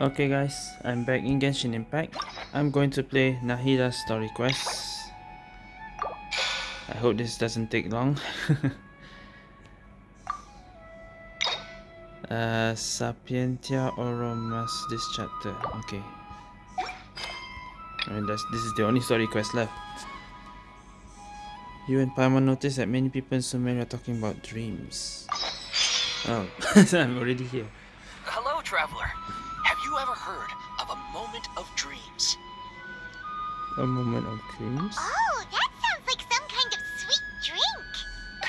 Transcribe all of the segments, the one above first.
Okay guys, I'm back in Genshin Impact. I'm going to play Nahida's Story Quest. I hope this doesn't take long. uh, Sapientia Oromas this chapter. Okay. I mean, that's, this is the only story quest left. You and Paimon notice that many people in Sumeru are talking about dreams. Oh, I'm already here. Hello, traveler. Have you ever heard of a moment of dreams? A moment of dreams? Oh, that sounds like some kind of sweet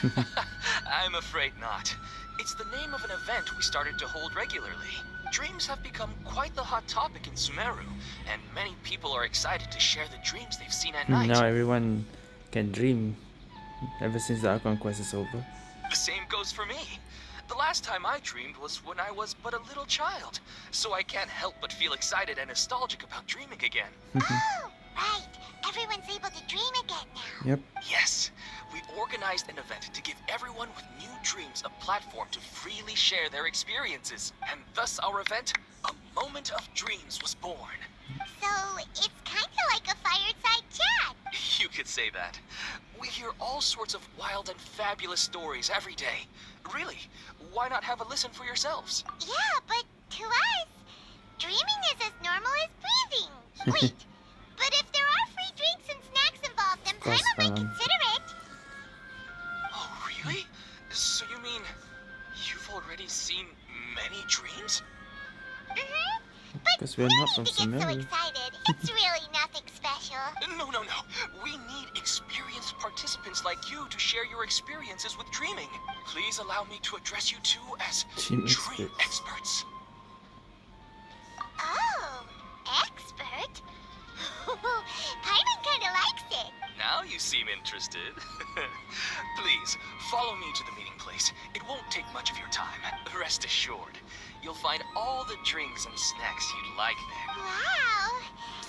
drink. I'm afraid not. It's the name of an event we started to hold regularly. Dreams have become quite the hot topic in Sumeru, and many people are excited to share the dreams they've seen at night. Now everyone can dream ever since the Archon quest is over. The same goes for me. The last time I dreamed was when I was but a little child, so I can't help but feel excited and nostalgic about dreaming again. oh, right. Everyone's able to dream again now. Yep. Yes, we organized an event to give everyone with new dreams a platform to freely share their experiences. And thus our event, A Moment of Dreams, was born. So, it's kind of like a fireside chat. You could say that. We hear all sorts of wild and fabulous stories every day. Really, why not have a listen for yourselves? Yeah, but to us, dreaming is as normal as breathing. Wait, but if there are free drinks and snacks involved, then Paimon might consider it. Oh, really? So you mean you've already seen many dreams? Mm-hmm. But Because we're no not need from to get so excited. It's really nothing special. No, no, no. We need experienced participants like you to share your experiences with dreaming. Please allow me to address you two as Dream dream experts. experts. Oh, expert? Paimon kind of likes it. Now you seem interested. Please, follow me to the meeting place. It won't take much of your time. Rest assured, you'll find all the drinks and snacks you'd like there. Wow.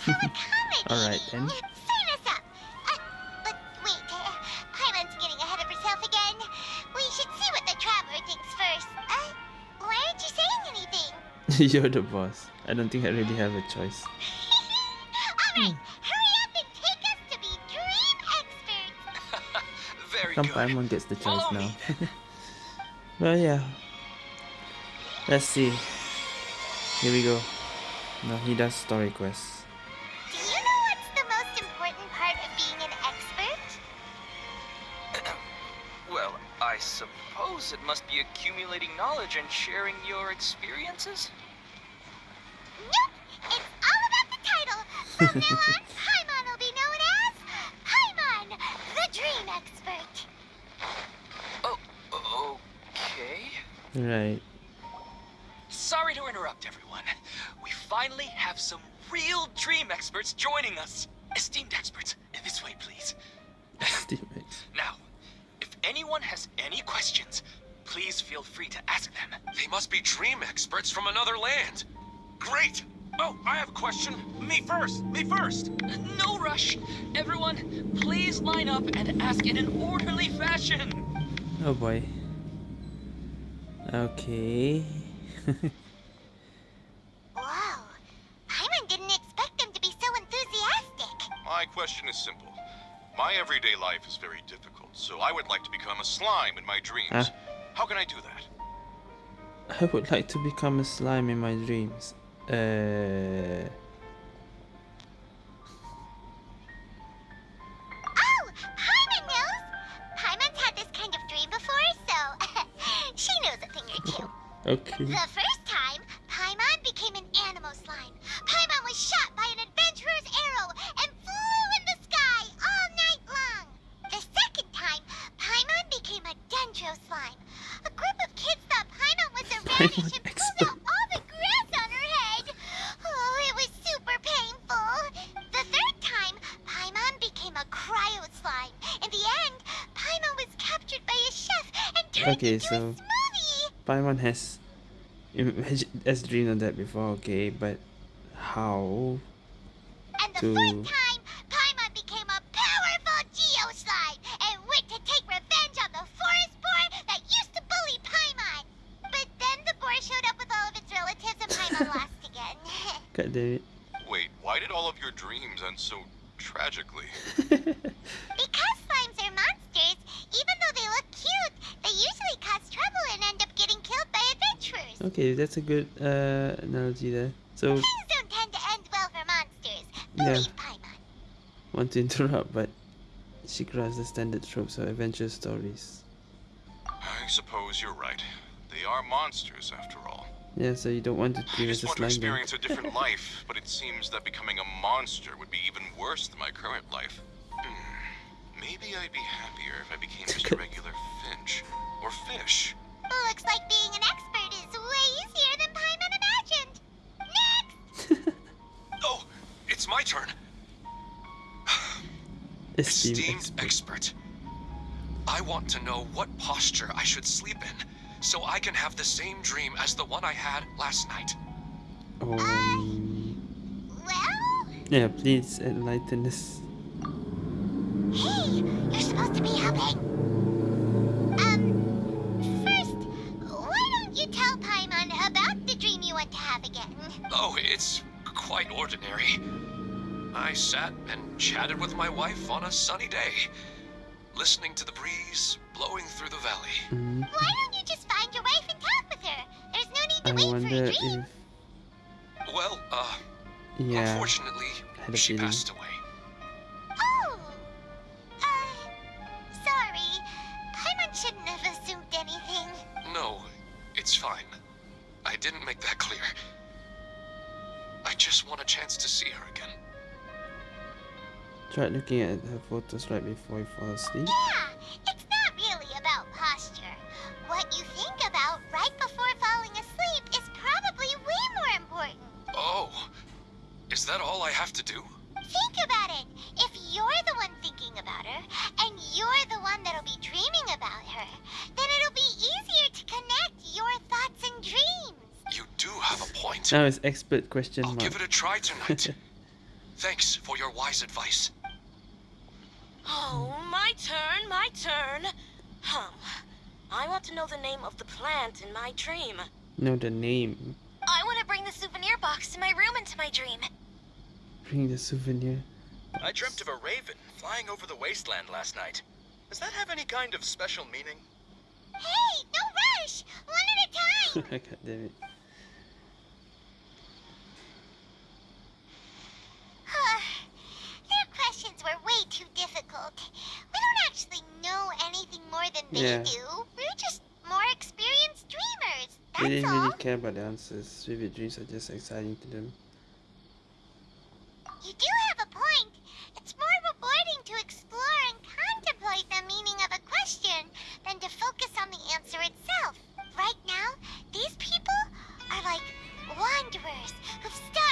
How accommodating. Alright, then. Sign us up. Uh, but wait, uh, Paimon's getting ahead of herself again. We should see what the traveler thinks first. Uh, why aren't you saying anything? You're the boss. I don't think I really have a choice. Alright, hurry up and take us to be dream experts. Very Come good. Paimon gets the choice Follow now. well, yeah. Let's see. Here we go. Now he does story quests. Do you know what's the most important part of being an expert? well, I suppose it must be accumulating knowledge and sharing your experiences? Nope, it's all about the title. From now on, Paimon will be known as Paimon, the Dream Expert. Oh, okay. Right. Sorry to interrupt, everyone. We finally have some real dream experts joining us. Esteemed experts, this way, please. Teammates. Now, if anyone has any questions, please feel free to ask them. They must be dream experts from another land. Great! Oh, I have a question. Me first. Me first. No rush. Everyone, please line up and ask in an orderly fashion. Oh boy. Okay. everyday life is very difficult, so I would like to become a slime in my dreams. Huh? How can I do that? I would like to become a slime in my dreams. Uh. Oh, Paimon Okay, so- a smoothie. Paimon has imagine has dreamed of that before, okay, but how? And the to- fourth time, Paimon became a powerful Geo Slime and went to take revenge on the forest boar that used to bully Paimon. But then the boar showed up with all of its relatives and Paimon lost again. God damn it. Wait, why did all of your dreams end so tragically? okay, that's a good uh, analogy there. So, Things don't tend to end well for monsters. Yeah. Paimon. want to interrupt, but she has the standard tropes of adventure stories. I suppose you're right. They are monsters, after all. Yeah, so you don't want to I dream as just a want to slime then. experience a different life, but it seems that becoming a monster would be even worse than my current life. Hmm. Maybe I'd be happier if I became just a regular Finch. Or Fish. Looks like being an expert is way easier than Paimon imagined. Next! Oh, it's my turn. Esteemed Esteemed expert. expert. I want to know what posture I should sleep in, so I can have the same dream as the one I had last night. Um, Well, yeah, please enlighten us. hey, you're supposed to be helping. Oh, it's quite ordinary. I sat and chatted with my wife on a sunny day, listening to the breeze blowing through the valley. Mm, Why don't you just find your wife and talk with her? There's no need to I wait for a dream. if Well, uh, yeah, unfortunately, she feeling. passed away. Oh, uh, sorry. Paimon shouldn't have assumed anything. No, it's fine. I didn't make that clear. I just want a chance to see her again. tried looking at her photos right before you fall asleep. Yeah, it's not really about posture. What you think about right before falling asleep is probably way more important. Oh, is that all I have to do? Think about it. If you're the one thinking about her, and you're the one a. Now it's expert question I'll mark. give it a try tonight. Thanks for your wise advice. Oh, my turn, my turn. Hum. I want to know the name of the plant in my dream. know the name. I want to bring the souvenir box to my room into my dream. Bring the souvenir. I dreamt of a raven flying over the wasteland last night. Does that have any kind of special meaning? Hey, no rush! One at a time! God damn it. Their questions were way too difficult. We don't actually know anything more than they Yeah. do. We're just more experienced dreamers. They That's didn't all. really care about the answers. Vivid dreams are just exciting to them. You do have a point. It's more rewarding to explore and contemplate the meaning of a question than to focus on the answer itself. Right now, these people are like wanderers who've starved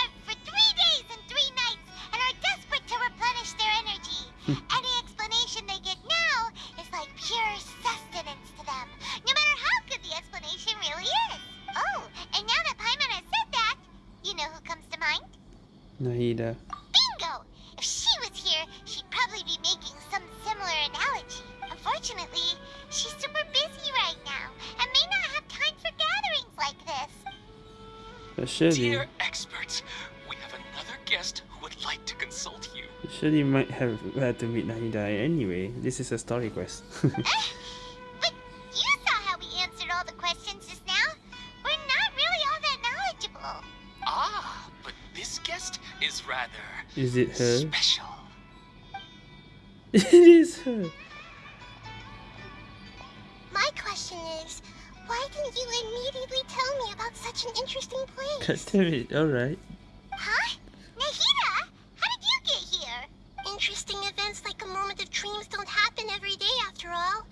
Any explanation they get now is like pure sustenance to them, no matter how good the explanation really is. Oh, and now that Paimon has said that, you know who comes to mind? Nahida. Bingo! If she was here, she'd probably be making some similar analogy. Unfortunately, she's super busy right now and may not have time for gatherings like this. But should Dear surely you might have had to meet Nahida anyway. This is a story quest. But you saw how we answered all the questions just now. We're not really all that knowledgeable. Ah, but this guest is rather is it her? special. it is her. My question is, why didn't you immediately tell me about such an interesting God place? damn it. Alright. Interesting events like a moment of dreams don't happen every day after all.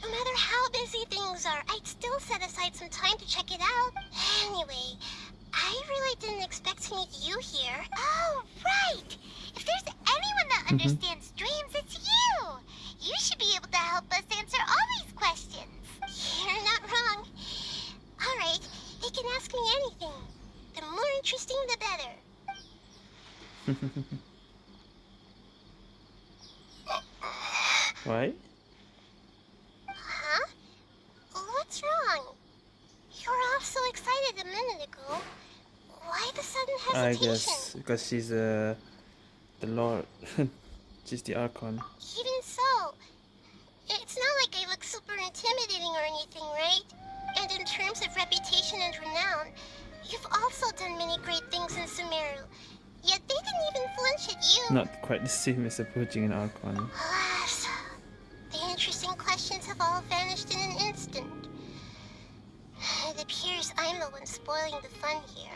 No matter how busy things are, I'd still set aside some time to check it out. Anyway, I really didn't expect to meet you here. Oh, right! If there's anyone that Mhm. understands dreams, it's you! You should be able to help us answer all these questions. You're not wrong. Alright, they can ask me anything. The more interesting, the better. Why? Huh? What's wrong? You were all so excited a minute ago. Why the sudden hesitation. I guess because she's uh, the Lord. she's the Archon. Even so, it's not like I look super intimidating or anything, right? And in terms of reputation and renown, you've also done many great things in Sumeru. Yet they didn't even flinch at you. Not quite the same as approaching an Archon. Alas, the interesting questions have all vanished in an instant. It appears I'm the one spoiling the fun here.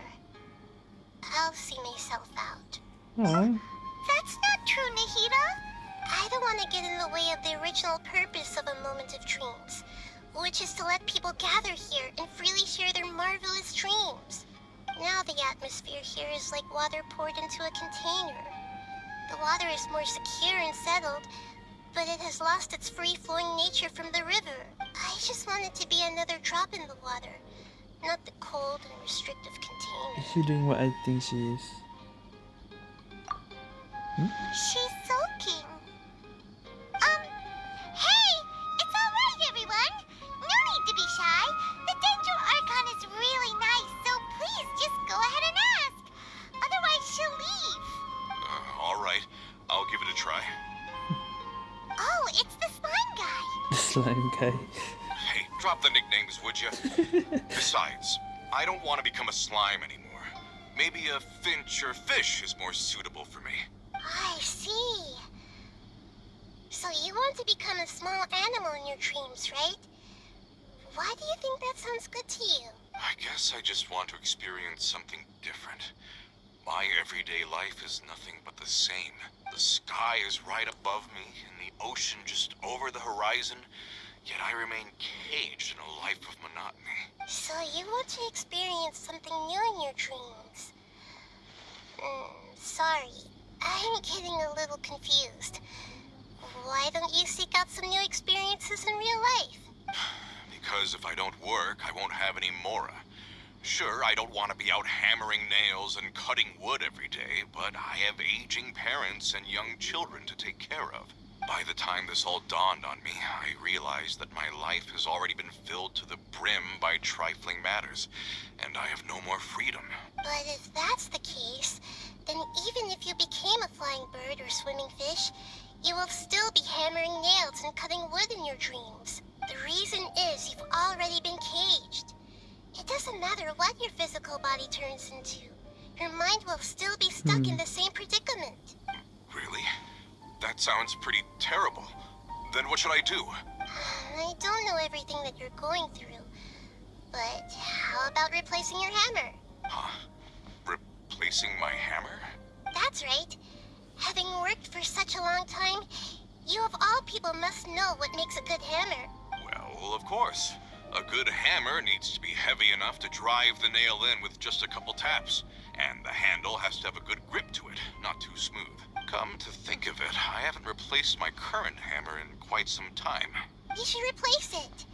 I'll see myself out. Aww. That's not true, Nahida. I don't want to get in the way of the original purpose of a moment of dreams, which is to let people gather here and freely share their marvelous dreams. Now the atmosphere here is like water poured into a container. The water is more secure and settled, but it has lost its free-flowing nature from the river. I just want it to be another drop in the water, not the cold and restrictive container. Is she doing what I think she is? Hmm? She's soaking. Slime guy. Hey, drop the nicknames, would you? Besides, I don't want to become a slime anymore. Maybe a finch or fish is more suitable for me. I see. So you want to become a small animal in your dreams, right? Why do you think that sounds good to you? I guess I just want to experience something different. My everyday life is nothing but the same. The sky is right above me, and the ocean just over the horizon, yet I remain caged in a life of monotony. So you want to experience something new in your dreams? Mm, sorry, I'm getting a little confused. Why don't you seek out some new experiences in real life? Because if I don't work, I won't have any Mora. Sure, I don't want to be out hammering nails and cutting wood every day, but I have aging parents and young children to take care of. By the time this all dawned on me, I realized that my life has already been filled to the brim by trifling matters, and I have no more freedom. But if that's the case, then even if you became a flying bird or swimming fish, you will still be hammering nails and cutting wood in your dreams. The reason is you've already been caged. It doesn't matter what your physical body turns into. Your mind will still be stuck in hmm. the same predicament. Really? That sounds pretty terrible. Then what should I do? I don't know everything that you're going through, but how about replacing your hammer? Huh? Replacing my hammer? That's right. Having worked for such a long time, you of all people must know what makes a good hammer. Well, of course. A good hammer needs to be heavy enough to drive the nail in with just a couple taps. And the handle has to have a good grip to it, not too smooth. Come to think of it, I haven't replaced my current hammer in quite some time. You should replace it.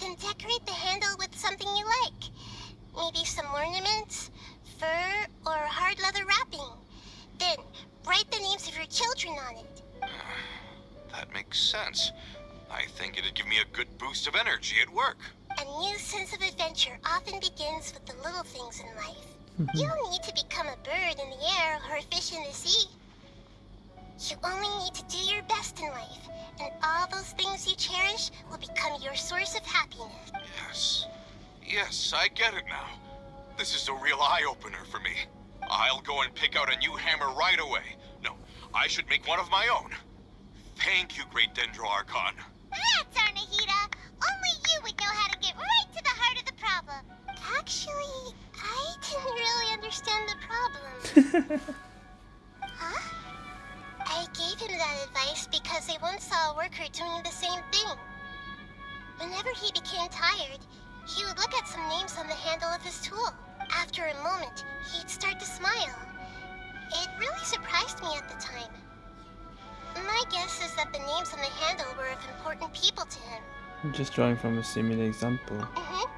Then decorate the handle with something you like. Maybe some ornaments, fur, or hard leather wrapping. Then write the names of your children on it. That makes sense. I think it'd give me a good boost of energy at work. A new sense of adventure often begins with the little things in life. Hmm. You don't need to become a bird in the air or a fish in the sea. You only need to do your best in life, and all those things you cherish will become your source of happiness. Yes. Yes, I get it now. This is a real eye-opener for me. I'll go and pick out a new hammer right away. No, I should make one of my own. Thank you, Great Dendro Archon. Ah, That's our Nahida. Only you would know how to get right to the heart of the problem. Actually, I didn't really understand the problem. huh? I gave him that advice because I once saw a worker doing the same thing. Whenever he became tired, he would look at some names on the handle of his tool. After a moment, he'd start to smile. It really surprised me at the time. My guess is that the names on the handle were of important people to him. I'm just drawing from a similar example. hmm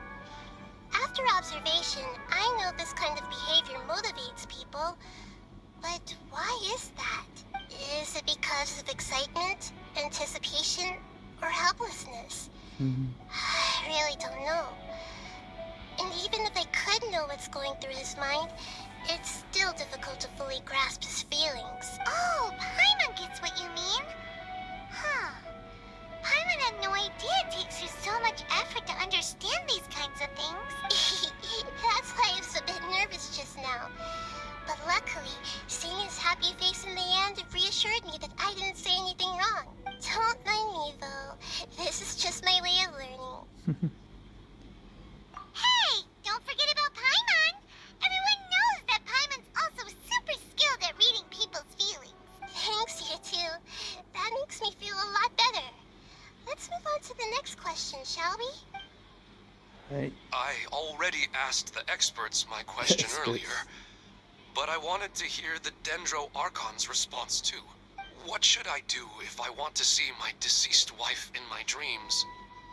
After observation, I know this kind of behavior motivates people. But why is that? Is it because of excitement, anticipation, or helplessness? Mhm. I really don't know. And even if I could know what's going through his mind, it's still difficult to fully grasp his feelings. Oh, Paimon gets what you mean. Huh. Paimon had no idea it takes you so much effort to understand these kinds of things. That's why I was a bit nervous just now. But luckily, seeing his happy face in the end reassured me that I didn't say anything wrong. Don't mind me, though. This is just my way of learning. hey! Don't forget on to the next question, shall we? Right. I already asked the experts my question Experts. earlier, but I wanted to hear the Dendro Archon's response too. What should I do if I want to see my deceased wife in my dreams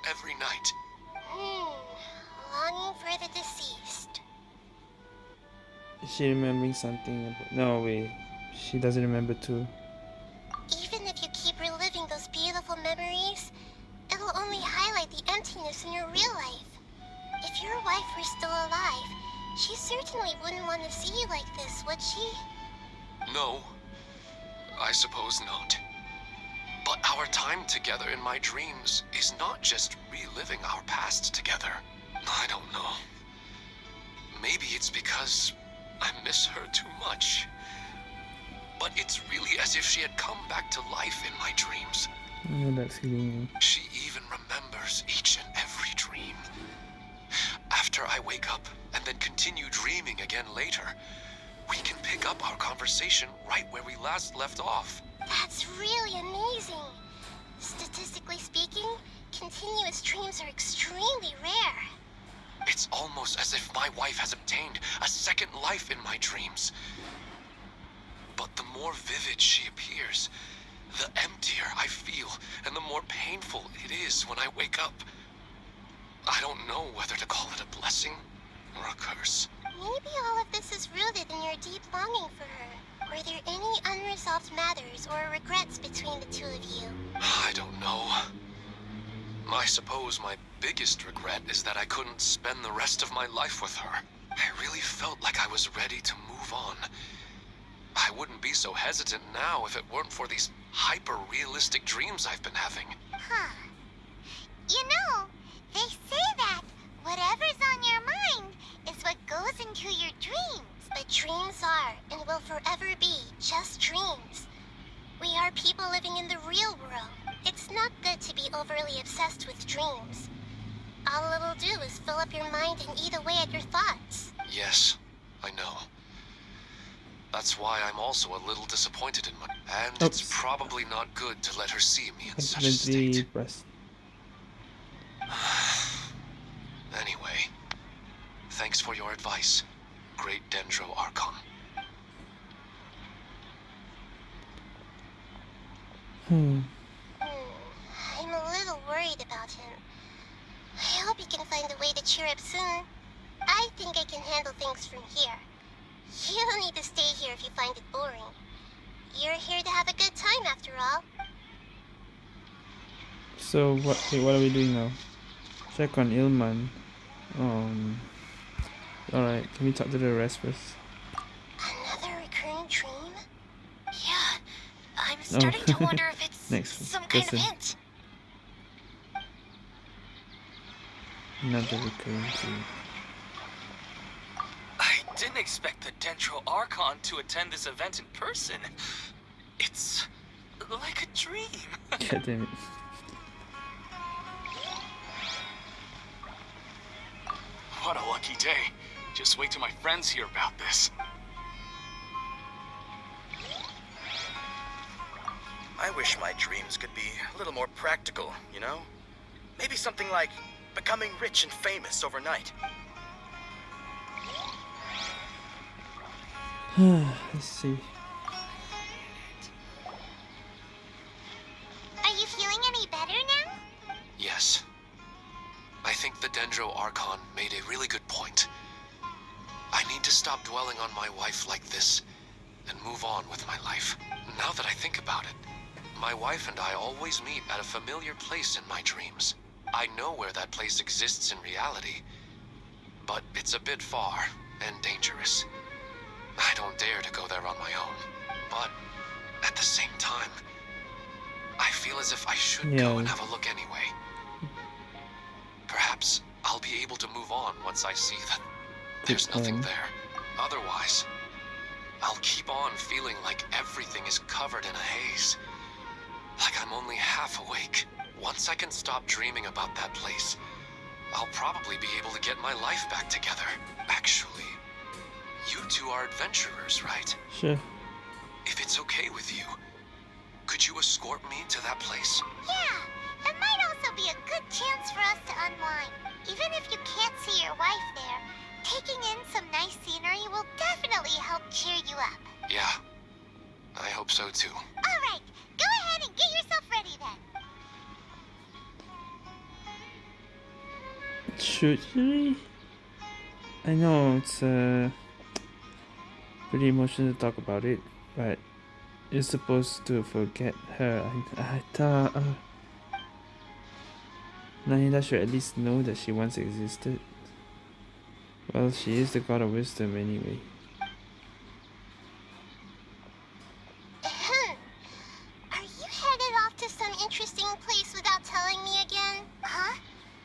every night? Hmm. Longing for the deceased. Is she remembering something? About... No, wait. She doesn't remember too. Even if you keep reliving those beautiful memories, it'll only highlight the emptiness in your real life. If your wife were still alive, she certainly wouldn't want to see you like this, would she? No, I suppose not. But our time together in my dreams is not just reliving our past together. I don't know. Maybe it's because I miss her too much. But it's really as if she had come back to life in my dreams. I know that feeling. She even remembers each and every dream. After I wake up and then continue dreaming again later, we can pick up our conversation right where we last left off. That's really amazing. Statistically speaking, continuous dreams are extremely rare. It's almost as if my wife has obtained a second life in my dreams. But the more vivid she appears, the emptier I feel, and the more painful it is when I wake up. I don't know whether to call it a blessing or a curse. Maybe all of this is rooted in your deep longing for her. Were there any unresolved matters or regrets between the two of you? I don't know. I suppose my biggest regret is that I couldn't spend the rest of my life with her. I really felt like I was ready to move on. I wouldn't be so hesitant now if it weren't for these hyper-realistic dreams I've been having. Huh. You know, they say that whatever's on your mind is what goes into your dreams. But dreams are and will forever be just dreams. We are people living in the real world. It's not good to be overly obsessed with dreams. All it'll do is fill up your mind and eat away at your thoughts. Yes, I know. That's why I'm also a little disappointed in my... And it's probably not good to let her see me in such a Accidentally state. pressed. Anyway, thanks for your advice, Great Dendro Archon. Hmm. Hmm, I'm a little worried about him. I hope he can find a way to cheer up soon. I think I can handle things from here. You don't need to stay here if you find it boring. You're here to have a good time after all. So what? What are we doing now? Check on Ilman. Um. All right. Can we talk to the rest first? Another recurring dream? Yeah, I'm starting to wonder if it's Next some kind of hint. Another recurring dream. I didn't expect the Dendro Archon to attend this event in person. It's like a dream. God damn it. What a lucky day. Just wait till my friends hear about this. I wish my dreams could be a little more practical, you know? Maybe something like becoming rich and famous overnight. Let's see. Are you feeling any better now? Yes. I think the Dendro Archon made a really good point. I need to stop dwelling on my wife like this and move on with my life. Now that I think about it, my wife and I always meet at a familiar place in my dreams. I know where that place exists in reality, but it's a bit far and dangerous. I don't dare to go there on my own. But at the same time, I feel as if I should go and have a look anyway. Perhaps I'll be able to move on once I see that there's nothing there. Otherwise, I'll keep on feeling like everything is covered in a haze. Like I'm only half awake. Once I can stop dreaming about that place, I'll probably be able to get my life back together. Actually, you two are adventurers, right? Sure. If it's okay with you, could you escort me to that place? Yeah, it might also be a good chance for us to unwind. Even if you can't see your wife there, taking in some nice scenery will definitely help cheer you up. Yeah, I hope so too. All right, go ahead and get yourself ready then. Should we? I know it's uh, pretty emotional to talk about it, but you're supposed to forget her. I, I thought uh, Nahida should at least know that she once existed. Well, she is the god of wisdom anyway. Are you headed off to some interesting place without telling me again? Huh?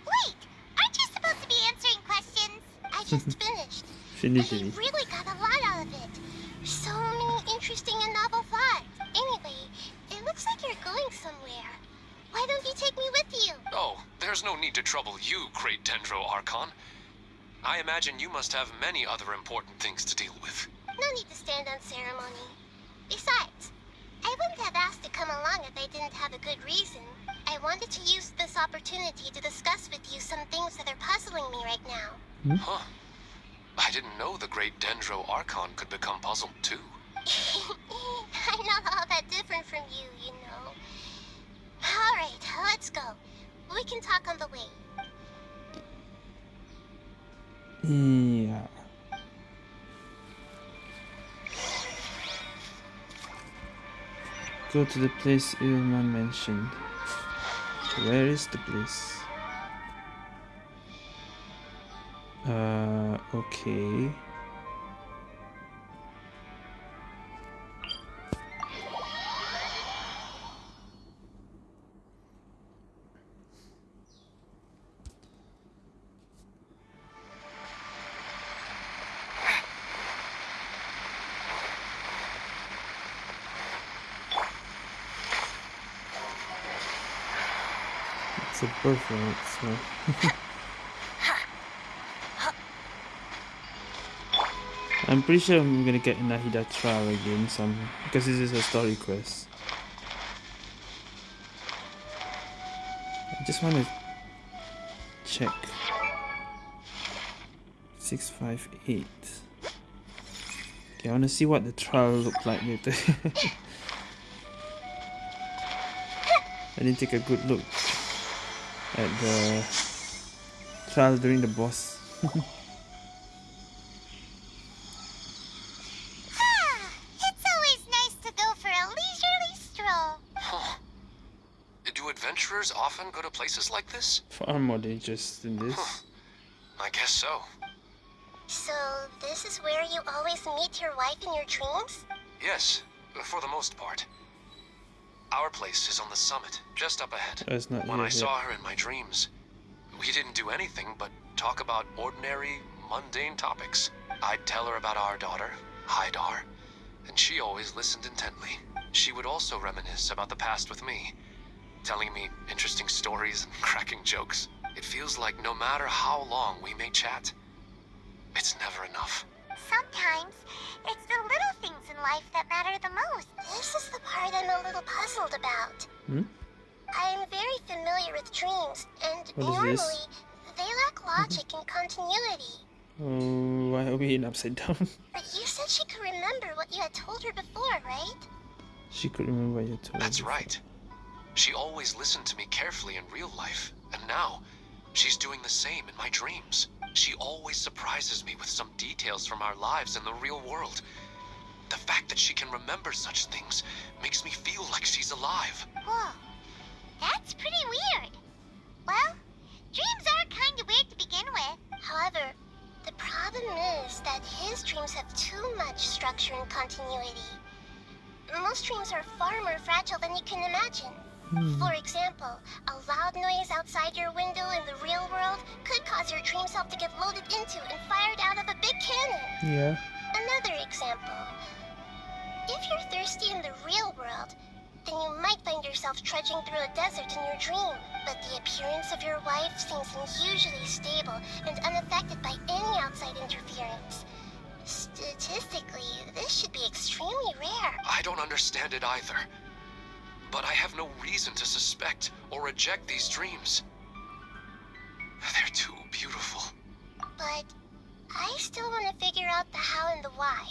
Wait, aren't you supposed to be answering questions? I just finished. Finish it. really going somewhere. Why don't you take me with you? Oh, there's no need to trouble you, Great Dendro Archon. I imagine you must have many other important things to deal with. No need to stand on ceremony. Besides, I wouldn't have asked to come along if I didn't have a good reason. I wanted to use this opportunity to discuss with you some things that are puzzling me right now. Hmm? Huh. I didn't know the Great Dendro Archon could become puzzled too. I'm not all that different from you, you know. Alright, let's go. We can talk on the way. Yeah. Go to the place Ilman mentioned. Where is the place? Uh, okay. So. I'm pretty sure I'm gonna get Nahida trial again, some because this is a story quest. I just want to check. Six five eight. Okay, I want to see what the trial looked like later. I didn't take a good look at the trial during the boss. Ah, it's always nice to go for a leisurely stroll. Huh. Do adventurers often go to places like this? Far more dangerous than this. I guess so. So, this is where you always meet your wife in your dreams? Yes, for the most part. Our place is on the summit, just up ahead. Not When I yet. saw her in my dreams, we didn't do anything but talk about ordinary, mundane topics. I'd tell her about our daughter, Hydar, and she always listened intently. She would also reminisce about the past with me, telling me interesting stories and cracking jokes. It feels like no matter how long we may chat, it's never enough. Sometimes, it's the little things in life that matter the most. This is the part I'm a little puzzled about. Hmm? I am very familiar with dreams, and What is normally, they lack logic and continuity. Oh, why are we in upside down? But you said she could remember what you had told her before, right? she could remember what you told That's me. right. She always listened to me carefully in real life, and now she's doing the same in my dreams. She always surprises me with some details from our lives in the real world. The fact that she can remember such things makes me feel like she's alive. Whoa. That's pretty weird. Well, dreams are kind of weird to begin with. However, The problem is that his dreams have too much structure and continuity. Most dreams are far more fragile than you can imagine. Hmm. For example, a loud noise outside your window in the real world could cause your dream self to get loaded into and fired out of a big cannon. Yeah. Another example. If you're thirsty in the real world, then you might find yourself trudging through a desert in your dream. But the appearance of your wife seems unusually stable and unaffected by any outside interference. Statistically, this should be extremely rare. I don't understand it either. But I have no reason to suspect or reject these dreams. They're too beautiful. But I still want to figure out the how and the why.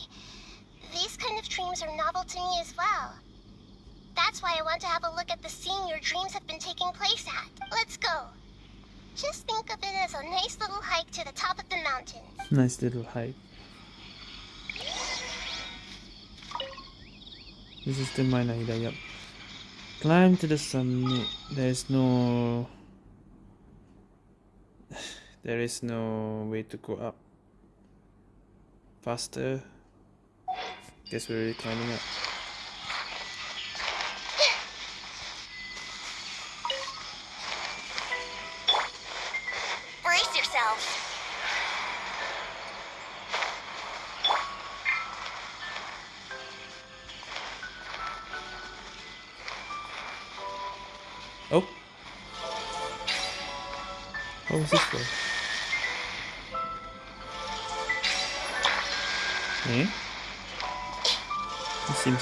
These kind of dreams are novel to me as well. That's why I want to have a look at the scene your dreams have been taking place at. Let's go. Just think of it as a nice little hike to the top of the mountain. Nice little hike. This is the mine Aida, yep. Climb to the summit. There's no... There is no way to go up. Faster. Guess we're really climbing up.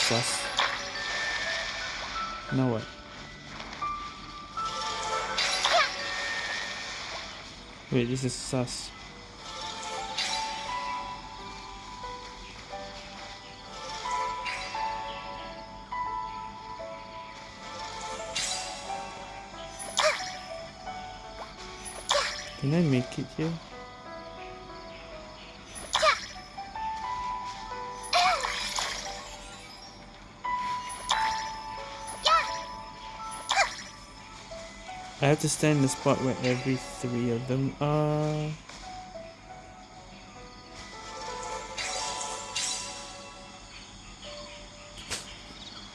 Seems sus. Now what? Wait, this is sus. Can I make it here? I have to stand in the spot where every three of them are.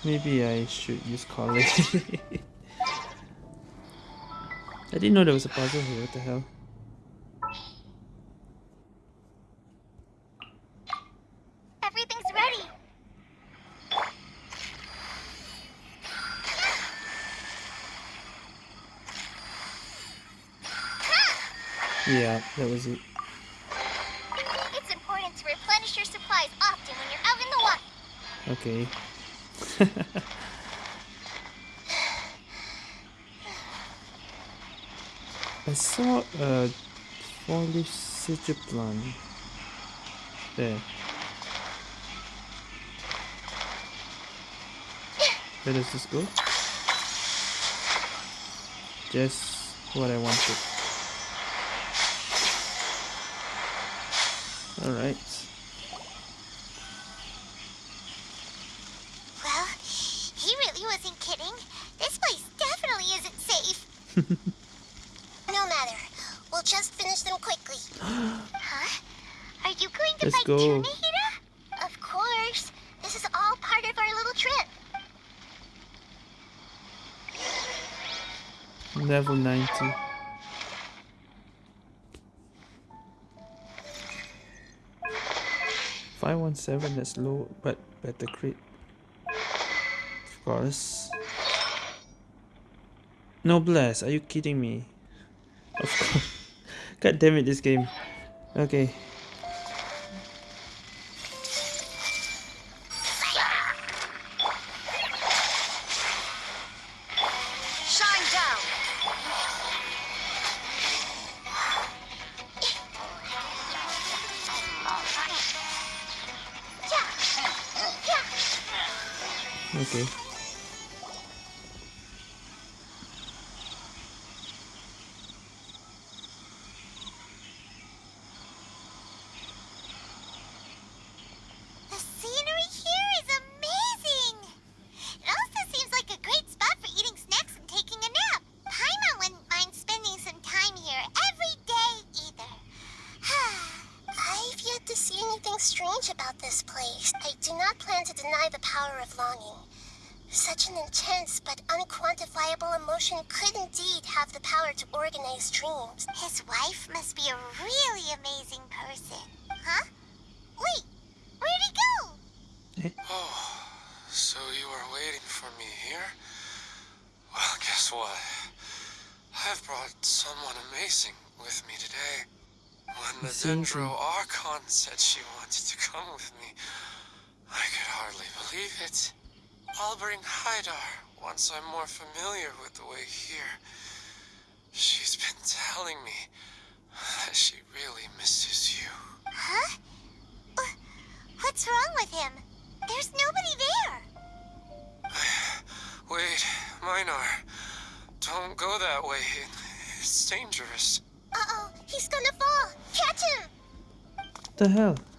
Maybe I should use college. I didn't know there was a puzzle here, what the hell? Everything's ready. Yeah, that was it. It's important to replenish your supplies often when you're out in the water. Okay. I saw a four-leaf plant. There. Where does this go? Just what I wanted. Alright. Well, he really wasn't kidding. This place definitely isn't safe. no matter. We'll just finish them quickly. huh? Are you going to Let's fight go. Tunahira? Of course. This is all part of our little trip. Level 90. Five one seven. That's low, but better crit. Of course. Noblesse. Are you kidding me? Of course. God damn it, this game. Okay.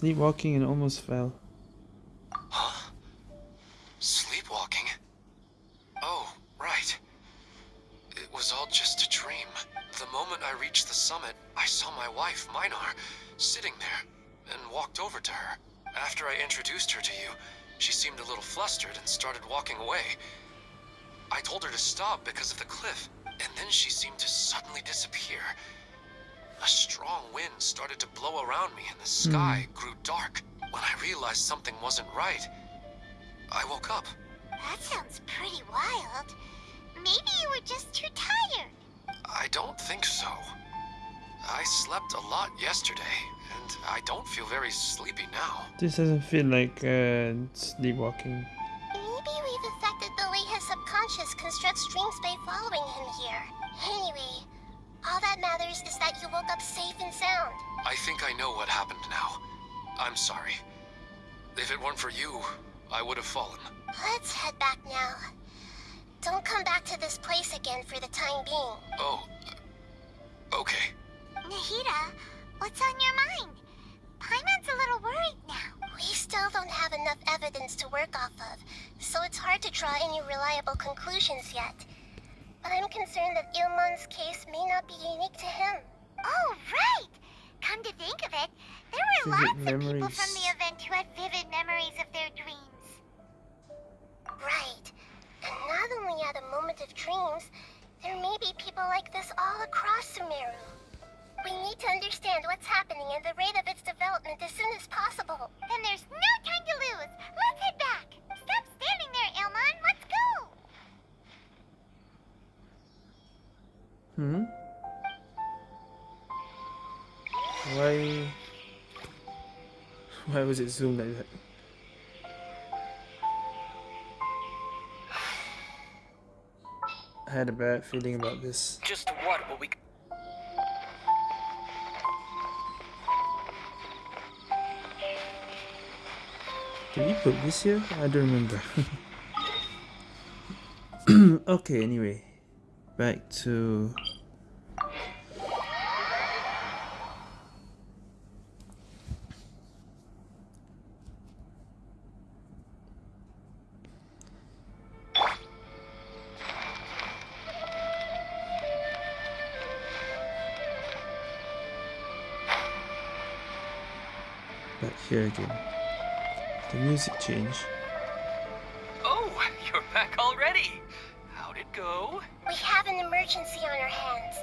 sleepwalking and almost fell. Sleepwalking? Oh, right. It was all just a dream. The moment I reached the summit, I saw my wife, Minar, sitting there, and walked over to her. After I introduced her to you, she seemed a little flustered and started walking away. I told her to stop because of the cliff, and then she seemed to suddenly disappear. A strong wind started to blow around me, and the sky grew dark. When I realized something wasn't right, I woke up. That sounds pretty wild. Maybe you were just too tired. I don't think so. I slept a lot yesterday, and I don't feel very sleepy now. This doesn't feel like uh, sleepwalking. Maybe we've affected the way his subconscious constructs dreams by following him here. Anyway, all that matters is that you woke up safe and sound. I think I know what happened now. I'm sorry. If it weren't for you, I would have fallen. Let's head back now. Don't come back to this place again for the time being. Oh, okay. Nahida, what's on your mind? Paimon's a little worried now. We still don't have enough evidence to work off of, so it's hard to draw any reliable conclusions yet. But I'm concerned that Ilmon's case may not be unique to him. Oh, right! Come to think of it, there were Vivid lots of people from the event who had vivid memories of their dreams. Right. And not only at a moment of dreams, there may be people like this all across Sumeru. We need to understand what's happening and the rate of its development as soon as possible. Then there's no time to lose. Let's head back. Stop standing there, Elmon. Let's go. Hmm? Why... Why was it zoomed like that? I had a bad feeling about this. Just what will we... Did we put this here? I don't remember. okay, anyway. Back to... here again. The music changed. Oh, you're back already. How'd it go? We have an emergency on our hands.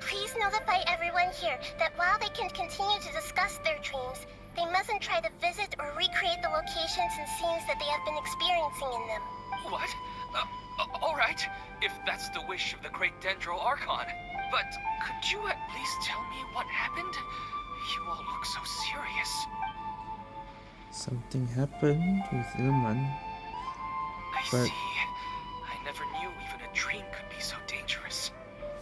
Please notify everyone here that while they can continue to discuss their dreams, they mustn't try to visit or recreate the locations and scenes that they have been experiencing in them. What? Uh, A- all right, if that's the wish of the great Dendro Archon. But could you at least tell me what happened? You all look so serious. Something happened with Ilmon. I But- see. I never knew even a dream could be so dangerous.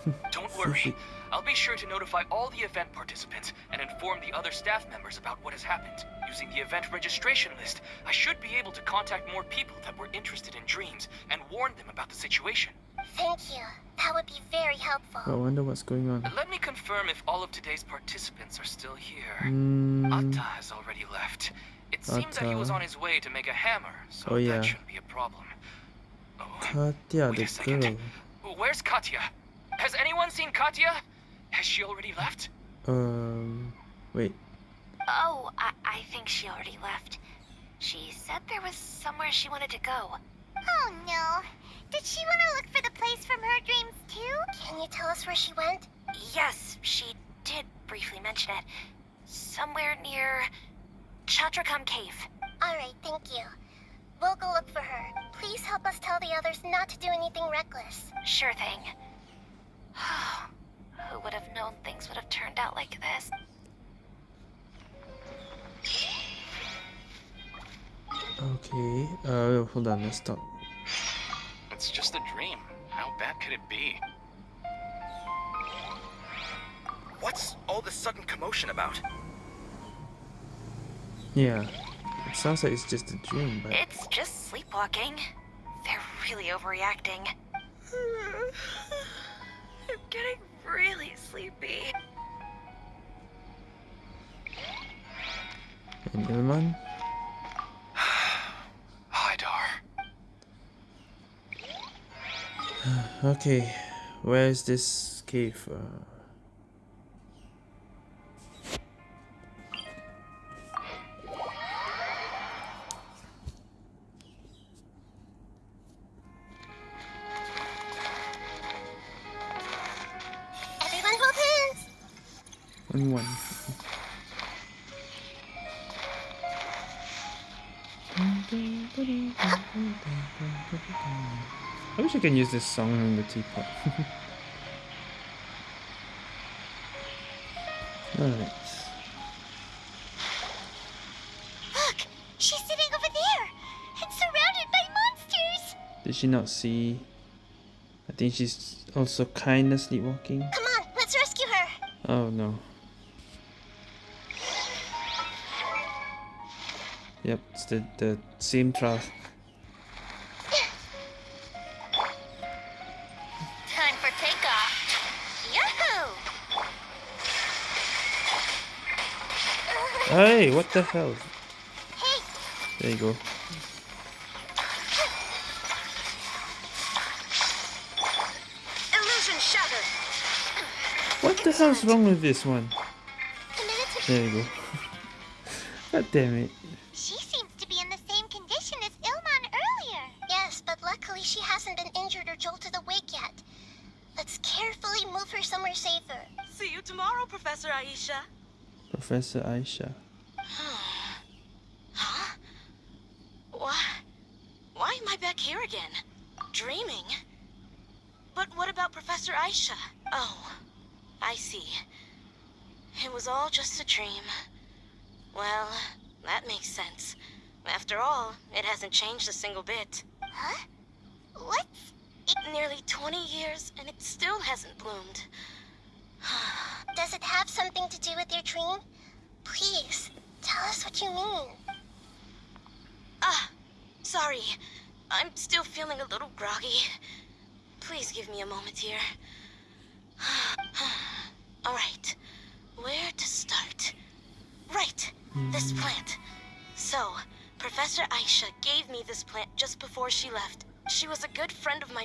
Don't worry. I'll be sure to notify all the event participants and inform the other staff members about what has happened. Using the event registration list, I should be able to contact more people that were interested in dreams and warn them about the situation. Thank you. That would be very helpful. I wonder what's going on. Let me confirm if all of today's participants are still here. Mm, Atta has already left. It seems that he was on his way to make a hammer, so Oh, yeah. that shouldn't be a problem. Oh, Katya, Wait the a second. girl. where's Katya? Has anyone seen Katya? Has she already left? Um, wait. Oh, I, I think she already left. She said there was somewhere she wanted to go. Oh no. Did she want to look for the place from her dreams too? Can you tell us where she went? Yes, she did briefly mention it. Somewhere near Chandrakam Cave. Alright, thank you. We'll go look for her. Please help us tell the others not to do anything reckless. Sure thing. Who would have known things would have turned out like this? Okay. Uh, hold on. Let's stop. It's just a dream. How bad could it be? What's all this sudden commotion about? Yeah. It sounds like it's just a dream, but It's just sleepwalking. They're really overreacting. I'm getting really sleepy. and Ilmon. Hydar. Okay, where is this cave? Uh, one one. I wish I can use this song in the teapot. Alright. Look! She's sitting over there! And surrounded by monsters! Did she not see? I think she's also kinda sleepwalking. Come on, let's rescue her! Oh no. Yep, it's the, the same trial. Time for takeoff! Yahoo! Hey, what the hell? Hey, There you go. Illusion shattered. What the hell's wrong with this one? There you go. God damn it. Professor Aisha.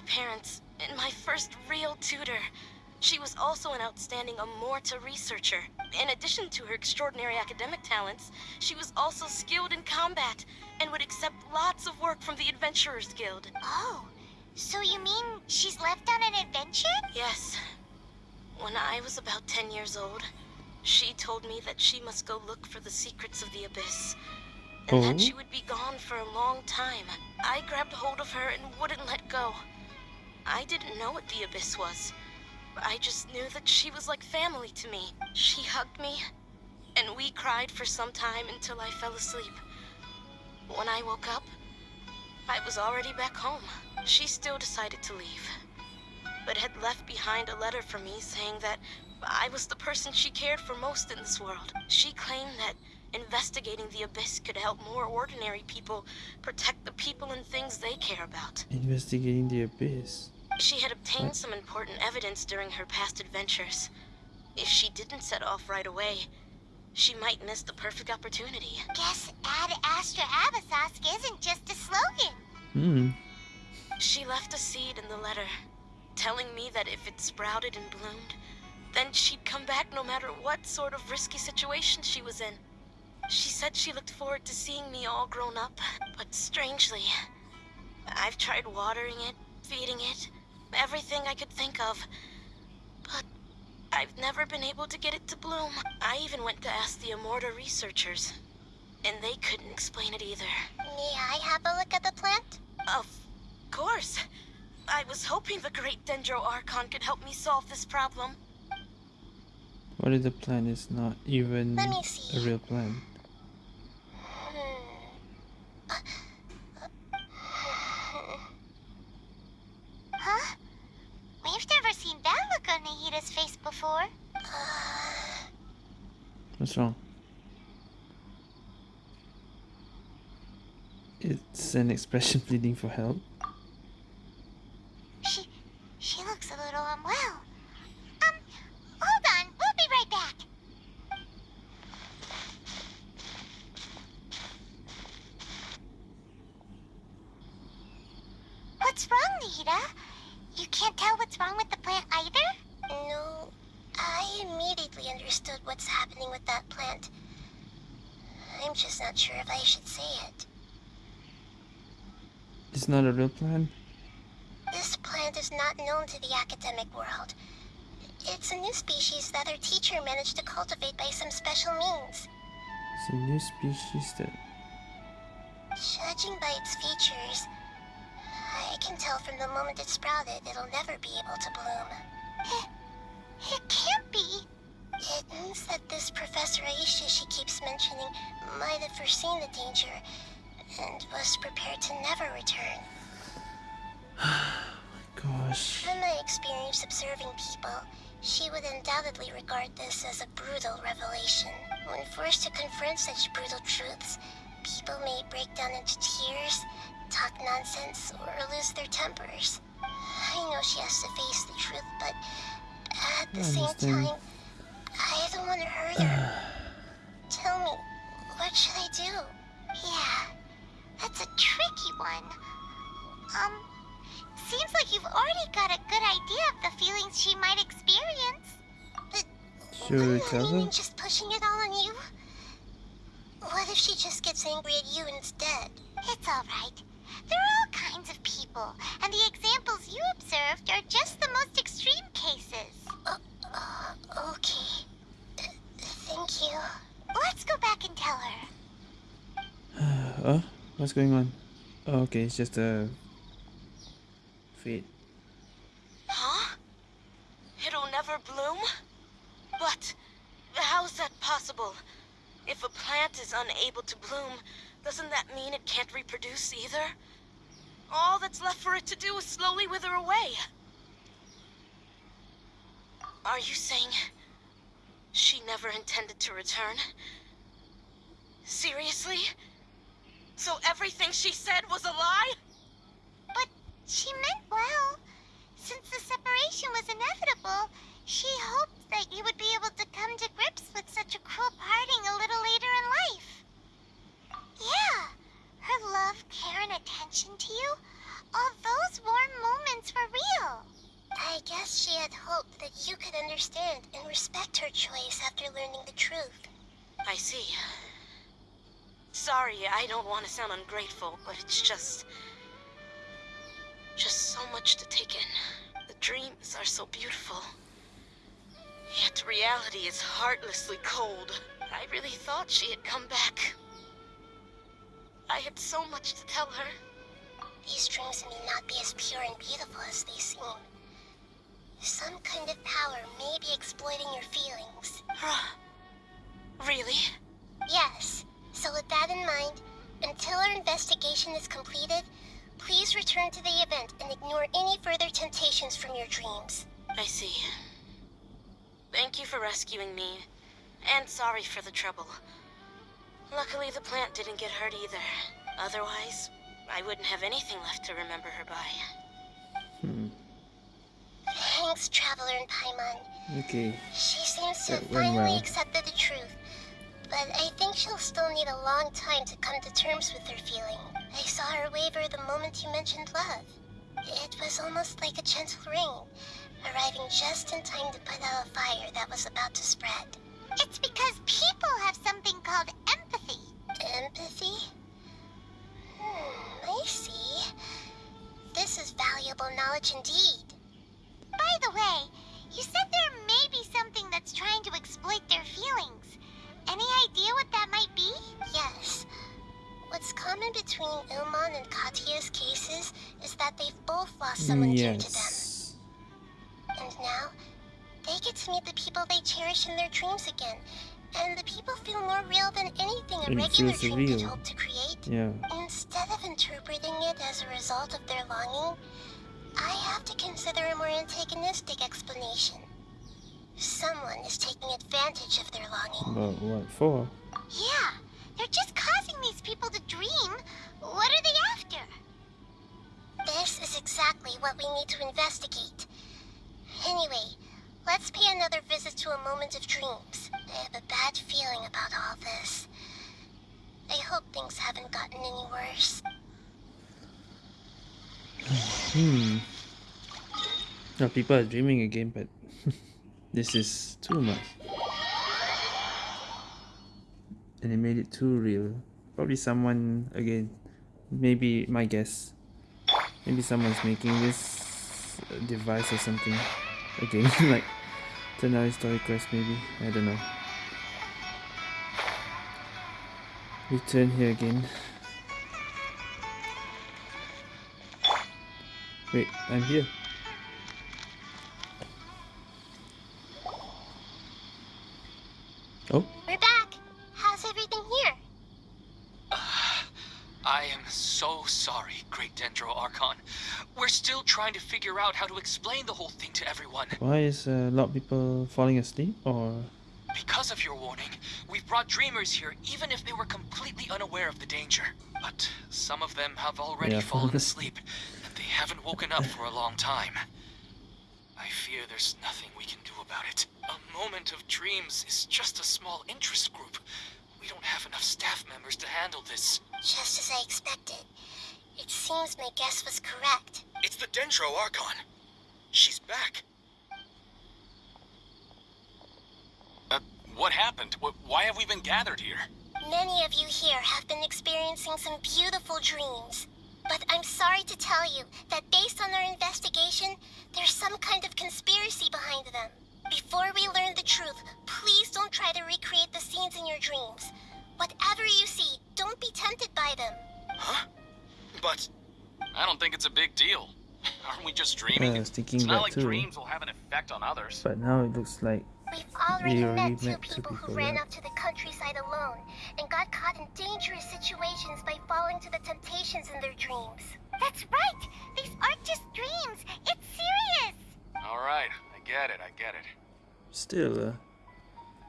Parents and my first real tutor. She was also an outstanding Amurta researcher. In addition to her extraordinary academic talents, she was also skilled in combat and would accept lots of work from the Adventurers Guild. Oh, so you mean she's left on an adventure? Yes. When I was about 10 years old, she told me that she must go look for the secrets of the Abyss. And Oh? that she would be gone for a long time. I grabbed hold of her and wouldn't let go. I didn't know what the Abyss was. I just knew that she was like family to me. She hugged me, and we cried for some time until I fell asleep. When I woke up, I was already back home. She still decided to leave, but had left behind a letter for me saying that I was the person she cared for most in this world. She claimed that investigating the Abyss could help more ordinary people protect the people and things they care about. Investigating the abyss. She had obtained some important evidence during her past adventures. If she didn't set off right away, she might miss the perfect opportunity. Guess Ad Astra Abyssosque isn't just a slogan. Hmm. She left a seed in the letter, telling me that if it sprouted and bloomed, then she'd come back no matter what sort of risky situation she was in. She said she looked forward to seeing me all grown up, but strangely, I've tried watering it, feeding it, everything I could think of, but I've never been able to get it to bloom. I even went to ask the Amurta researchers, and they couldn't explain it either. May I have a look at the plant? Of course. I was hoping the great Dendro Archon could help me solve this problem. What if the plan is not even Let me see. a real plan? Hmm. Huh? We've never seen that look on Nahida's face before. What's wrong? It's an expression pleading for help. She, she looks a little unwell. Um, hold on, we'll be right back. What's wrong, Nahida? You can't tell what's wrong with the plant either? No, I immediately understood what's happening with that plant. I'm just not sure if I should say it. It's not a real plant? This plant is not known to the academic world. It's a new species that our teacher managed to cultivate by some special means. It's a new species that Judging by its features, I can tell from the moment it sprouted it'll never be able to bloom. It can't be. It means that this Professor Aisha she keeps mentioning might have foreseen the danger and was prepared to never return. My gosh. From my experience observing people, she would undoubtedly regard this as a brutal revelation. When forced to confront such brutal truths, people may break down into tears, talk nonsense, or lose their tempers. I know she has to face the truth, but at the same time, I don't want to hurt her. Tell me, what should I do? Yeah, that's a tricky one. Um, seems like you've already got a good idea of the feelings she might experience. But Should we wouldn't that tell her? I'm just pushing it all on you? What if she just gets angry at you instead? It's all right. There are all kinds of people, and the examples you observed are just the most extreme cases. Uh, okay. Th- Thank you. Let's go back and tell her. Oh, what's going on? Oh, okay, it's just a fate. Huh? It'll never bloom? But how's that possible? If a plant is unable to bloom, doesn't that mean it can't reproduce either? All that's left for it to do is slowly wither away. Are you saying she never intended to return? Seriously? So everything she said was a lie? But she meant well. Since the separation was inevitable, she hoped that you would be able to come to grips with such a cruel parting a little later in life. Yeah, her love, care, and attention to you, all those warm moments were real. I guess she had hoped that you could understand and respect her choice after learning the truth. I see. Sorry, I don't want to sound ungrateful, but it's just. just so much to take in. The dreams are so beautiful. Yet reality is heartlessly cold. I really thought she had come back. I had so much to tell her. these dreams may not be as pure and beautiful as they seem. Some kind of power may be exploiting your feelings. really? Yes. So with that in mind, until our investigation is completed, please return to the event and ignore any further temptations from your dreams. I see. Thank you for rescuing me, and sorry for the trouble. Luckily, the plant didn't get hurt either. Otherwise, I wouldn't have anything left to remember her by. Hmm. Thanks, Traveler and Paimon. Okay. She seems to That have finally well. accepted the truth. But I think she'll still need a long time to come to terms with her feeling. I saw her waver the moment you mentioned love. It was almost like a gentle rain, arriving just in time to put out a fire that was about to spread. It's because people have something called empathy. Empathy? Hmm, I see. This is valuable knowledge indeed. By the way, you said there may be something that's trying to exploit their feelings. Any idea what that might be? Yes. What's common between Ilmon and Katya's cases is that they've both lost someone dear to them. Yes. And now, they get to meet the people they cherish in their dreams again. And the people feel more real than anything a it regular dream real. could hope to create. Yeah. Instead of interpreting it as a result of their longing, I have to consider a more antagonistic explanation. Someone is taking advantage of their longing. But what for? Yeah, they're just causing these people to dream. What are they after? This is exactly what we need to investigate. Anyway, let's pay another visit to a moment of dreams. I have a bad feeling about all this. I hope things haven't gotten any worse. Hmm. Now people are dreaming again, but this is too much. And they made it too real. Probably someone again. Maybe my guess. Maybe someone's making this device or something again, like Tighnari Story Quest. Maybe I don't know. Return here again. Wait, I'm here. Trying to figure out how to explain the whole thing to everyone. why is uh, a lot of people falling asleep? Or Because of your warning, we've brought dreamers here even if they were completely unaware of the danger. But some of them have already Yeah. fallen asleep, and they haven't woken up for a long time. I fear there's nothing we can do about it. A moment of dreams is just a small interest group. We don't have enough staff members to handle this. Just as I expected. It seems my guess was correct. It's the Dendro Archon. She's back. Uh, what happened? Wh- why have we been gathered here? Many of you here have been experiencing some beautiful dreams. But I'm sorry to tell you that based on our investigation, there's some kind of conspiracy behind them. Before we learn the truth, please don't try to recreate the scenes in your dreams. Whatever you see, don't be tempted by them. Huh? But I don't think it's a big deal. Aren't we just dreaming? Yeah, I was thinking it's not like too. dreams will have an effect on others. but now it looks like We've already We already met two met two people who ran yeah. out to the countryside alone and got caught in dangerous situations by falling to the temptations in their dreams. That's right. These aren't just dreams. It's serious. All right, I get it. I get it. still. Uh,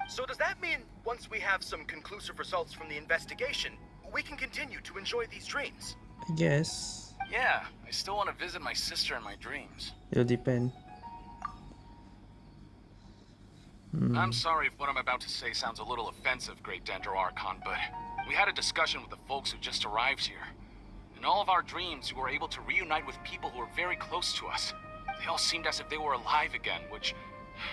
So does that mean once we have some conclusive results from the investigation, we can continue to enjoy these dreams? I guess Yeah, I still want to visit my sister in my dreams. it'll depend. Hmm. I'm sorry if what I'm about to say sounds a little offensive, Great Dendro Archon, but we had a discussion with the folks who just arrived here. In all of our dreams, we were able to reunite with people who were very close to us. They all seemed as if they were alive again, which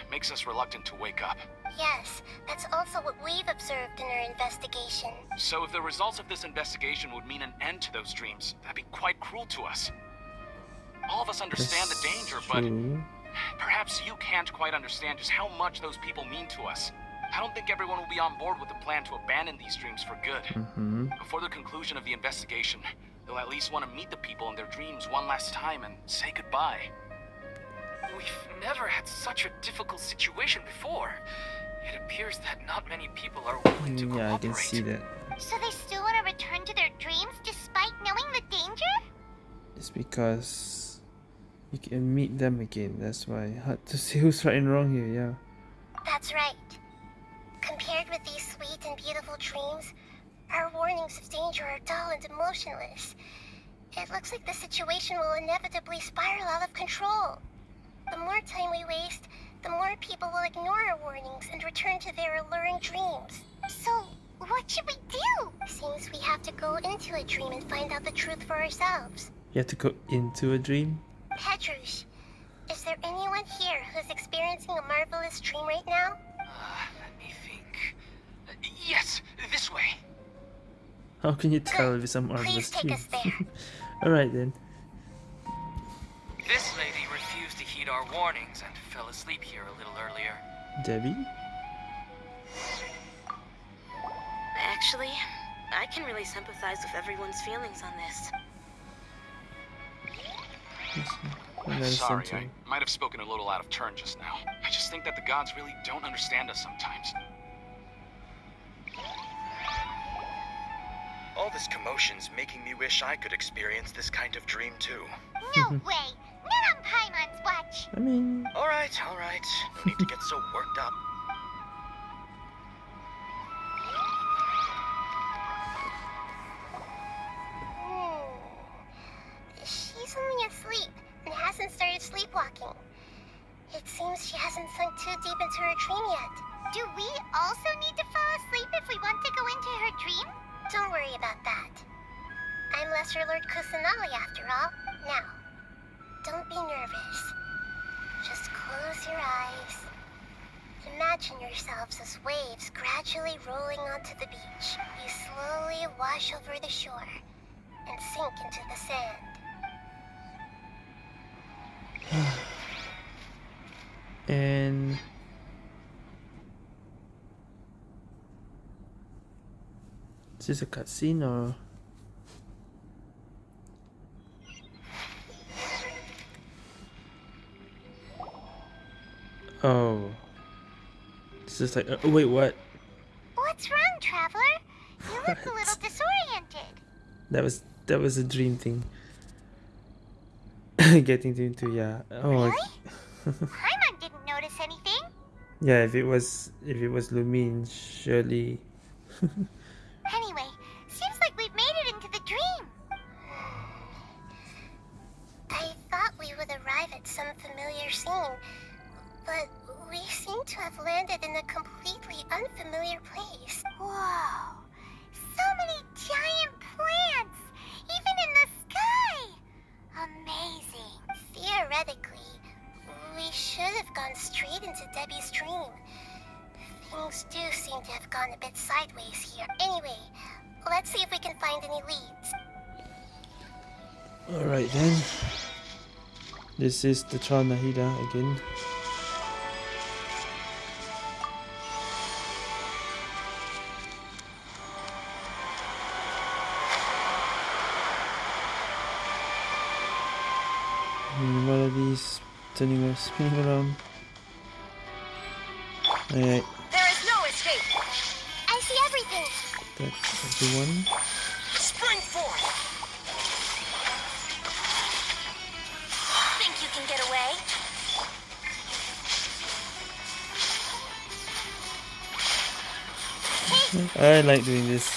makes us reluctant to wake up. Yes, that's also what we've observed in our investigation. So if the results of this investigation would mean an end to those dreams, that'd be quite cruel to us. All of us understand the That's danger, but perhaps you can't quite understand just how much those people mean to us. I don't think everyone will be on board with the plan to abandon these dreams for good. Mm-hmm. Before the conclusion of the investigation, They'll at least want to meet the people in their dreams one last time and say goodbye. We've never had such a difficult situation before. It appears that not many people are willing to Mm, yeah, I can see that. So they still want to return to their dreams despite knowing the danger? It's because you can meet them again. That's why hard to see who's right and wrong here. Yeah. That's right. Compared with these sweet and beautiful dreams, our warnings of danger are dull and emotionless. It looks like the situation will inevitably spiral out of control. The more time we waste, the more people will ignore our warnings and return to their alluring dreams. So, what should we do? Seems we have to go into a dream and find out the truth for ourselves. You have to go into a dream. Petrush, is there anyone here who's experiencing a marvelous dream right now? Uh, let me think. Uh, yes, this way. How can you tell if it's a marvelous Please take dream? us there. All right then. This lady warnings and fell asleep here a little earlier. Debbie. Actually, I can really sympathize with everyone's feelings on this. And then Sorry, I might have spoken a little out of turn just now. I just think that the gods really don't understand us sometimes. All this commotion's making me wish I could experience this kind of dream too. No way! Not on Paimon's watch! I mean, Alright, alright. No need to get so worked up. She's only asleep and hasn't started sleepwalking. It seems she hasn't sunk too deep into her dream yet. Do we also need to fall asleep if we want to go into her dream? Don't worry about that. I'm Lesser Lord Kusanali after all. Now, don't be nervous. Just close your eyes. Imagine yourselves as waves gradually rolling onto the beach. You slowly wash over the shore and sink into the sand. and this is this a cutscene Oh. It's just like, uh, wait, what? What's wrong, Traveler? You look a little disoriented. That was that was a dream thing. Getting into yeah. Oh, Really? Paimon didn't notice anything. yeah. If it was if it was Lumine, surely. This is the Char Nahida again. And what are these turning around, spinning around? Alright, There is no escape. I see everything. that's everyone. I like doing this.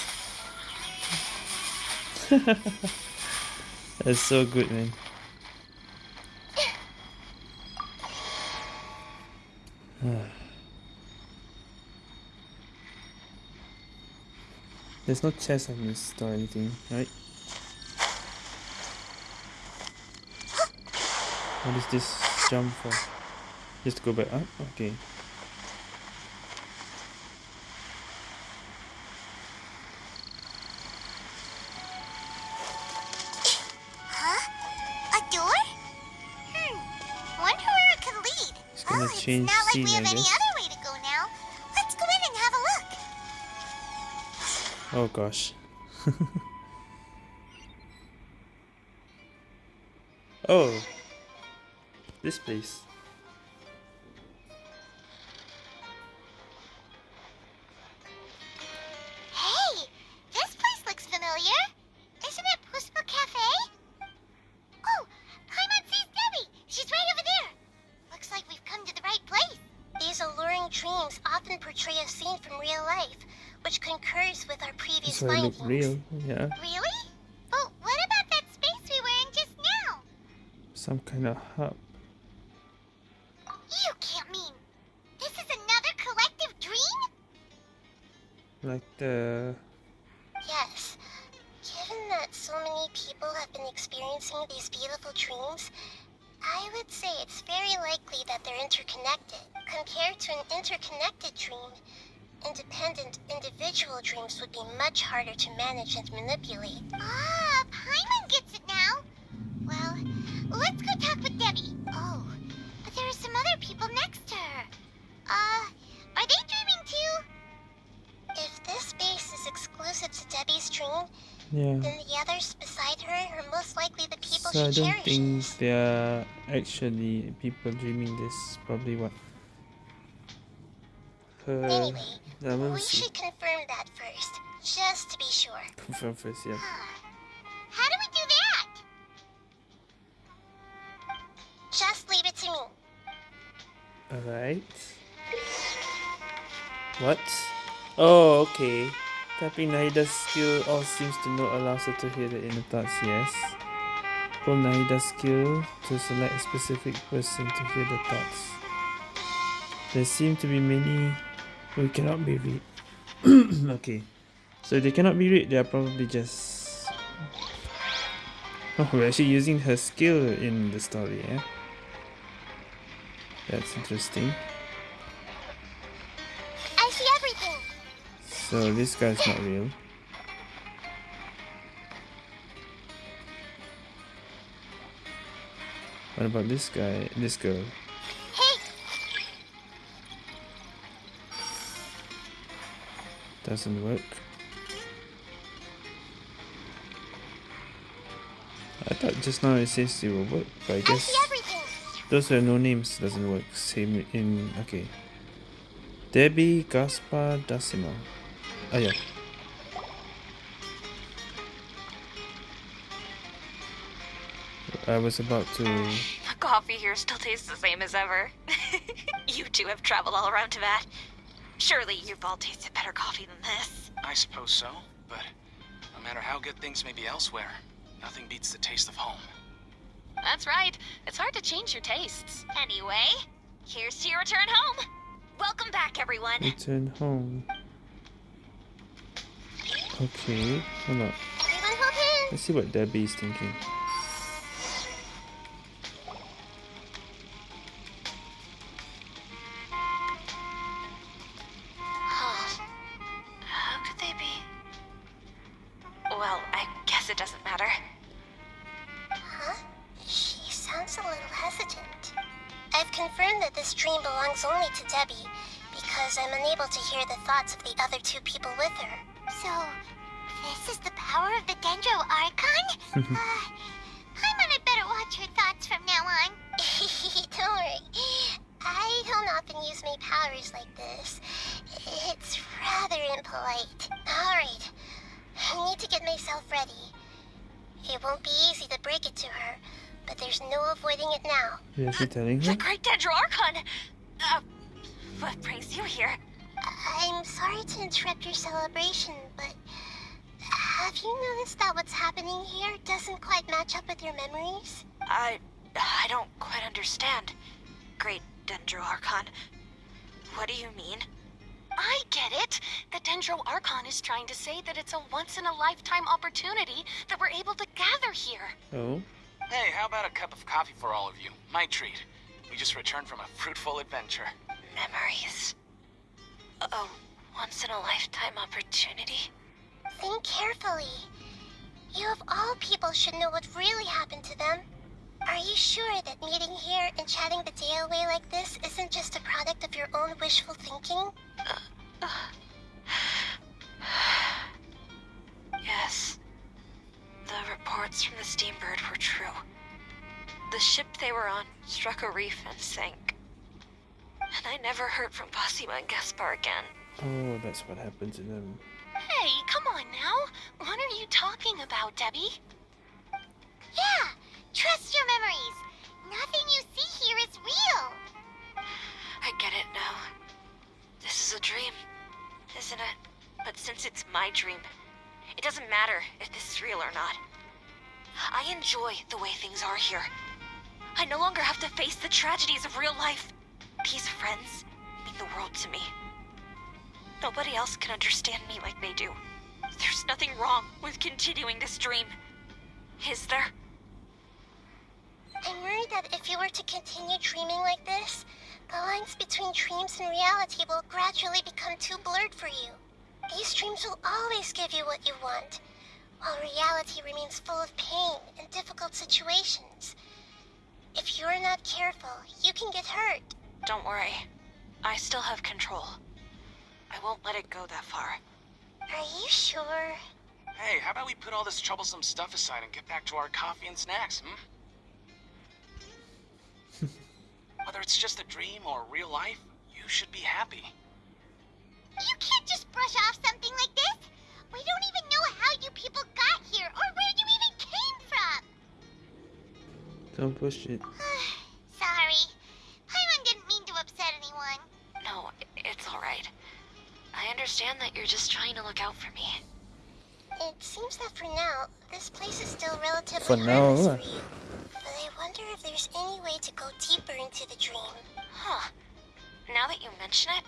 That's so good, man. There's no chest on this or anything, right? What is this jump for? Just go back up? Okay. change it's not like we have any other way to go now. Let's go in and have a look. Oh gosh. oh. This place. Some kind of hub. You can't mean this is another collective dream? Like the Yes. Given that so many people have been experiencing these beautiful dreams, I would say it's very likely that they're interconnected. Compared to an interconnected dream, independent individual dreams would be much harder to manage and manipulate. Ah, I don't think there are actually people dreaming this. Probably what? Her. Anyway, we should confirm that first, just to be sure. Confirm first, yeah. How do we do that? Just leave it to me. Alright. What? Oh, okay. Tapping Nahida's skill all seems to know allows her to hear the inner thoughts, yes. Pull Nahida's skill to select a specific person to hear the thoughts. There seem to be many who cannot be read. okay. So if they cannot be read, they are probably just... Oh, we're actually using her skill in the story, yeah? That's interesting. I see everything. So this guy's not real. What about this guy? This girl? Hey, Doesn't work. I thought just now it says it will work, but I guess those are no names doesn't work. Same in okay. Debbie Gaspar Decima. Oh yeah. I was about to The coffee here still tastes the same as ever. you two have traveled all around to Teyvat. Surely you've all tasted better coffee than this. I suppose so, but no matter how good things may be elsewhere, nothing beats the taste of home. That's right. It's hard to change your tastes. Anyway, here's to your return home. Welcome back, everyone. return home. Okay, hold on. Everyone hold hands. Let's see what Debbie is thinking. Now. You're actually The? Great Dendro Archon! Uh, what brings you here? I'm sorry to interrupt your celebration, but have you noticed that what's happening here doesn't quite match up with your memories? I... I don't quite understand. Great Dendro Archon. What do you mean? I get it. The Dendro Archon is trying to say that it's a once-in-a-lifetime opportunity that we're able to gather here. Oh, Hey, how about a cup of coffee for all of you? My treat. We just returned from a fruitful adventure. Memories. A once-in-a-lifetime opportunity. Think carefully. You of all people should know what really happened to them. Are you sure that meeting here and chatting the day away like this isn't just a product of your own wishful thinking? Uh, uh, yes. The reports from the Steambird were true. The ship they were on struck a reef and sank. And I never heard from Basima and Gaspar again. Oh, that's what happened to them. Hey, come on now. What are you talking about, Debbie? Yeah, trust your memories. Nothing you see here is real. I get it now. This is a dream, isn't it? But since it's my dream, it doesn't matter if this is real or not. I enjoy the way things are here. I no longer have to face the tragedies of real life. These friends mean the world to me. Nobody else can understand me like they do. There's nothing wrong with continuing this dream. Is there? I'm worried that if you were to continue dreaming like this, the lines between dreams and reality will gradually become too blurred for you. These dreams will always give you what you want, while reality remains full of pain and difficult situations. If you're not careful, you can get hurt. Don't worry. I still have control. I won't let it go that far. Are you sure? Hey, how about we put all this troublesome stuff aside and get back to our coffee and snacks, hmm? Whether it's just a dream or real life, you should be happy. You can't just brush off something like this. We don't even know how you people got here or where you even came from. Don't push it. Sorry. Paimon didn't mean to upset anyone. No, it's alright. I understand that you're just trying to look out for me. It seems that for now, this place is still relatively For now, harmless for you. But I wonder if there's any way to go deeper into the dream. Huh. Now that you mention it,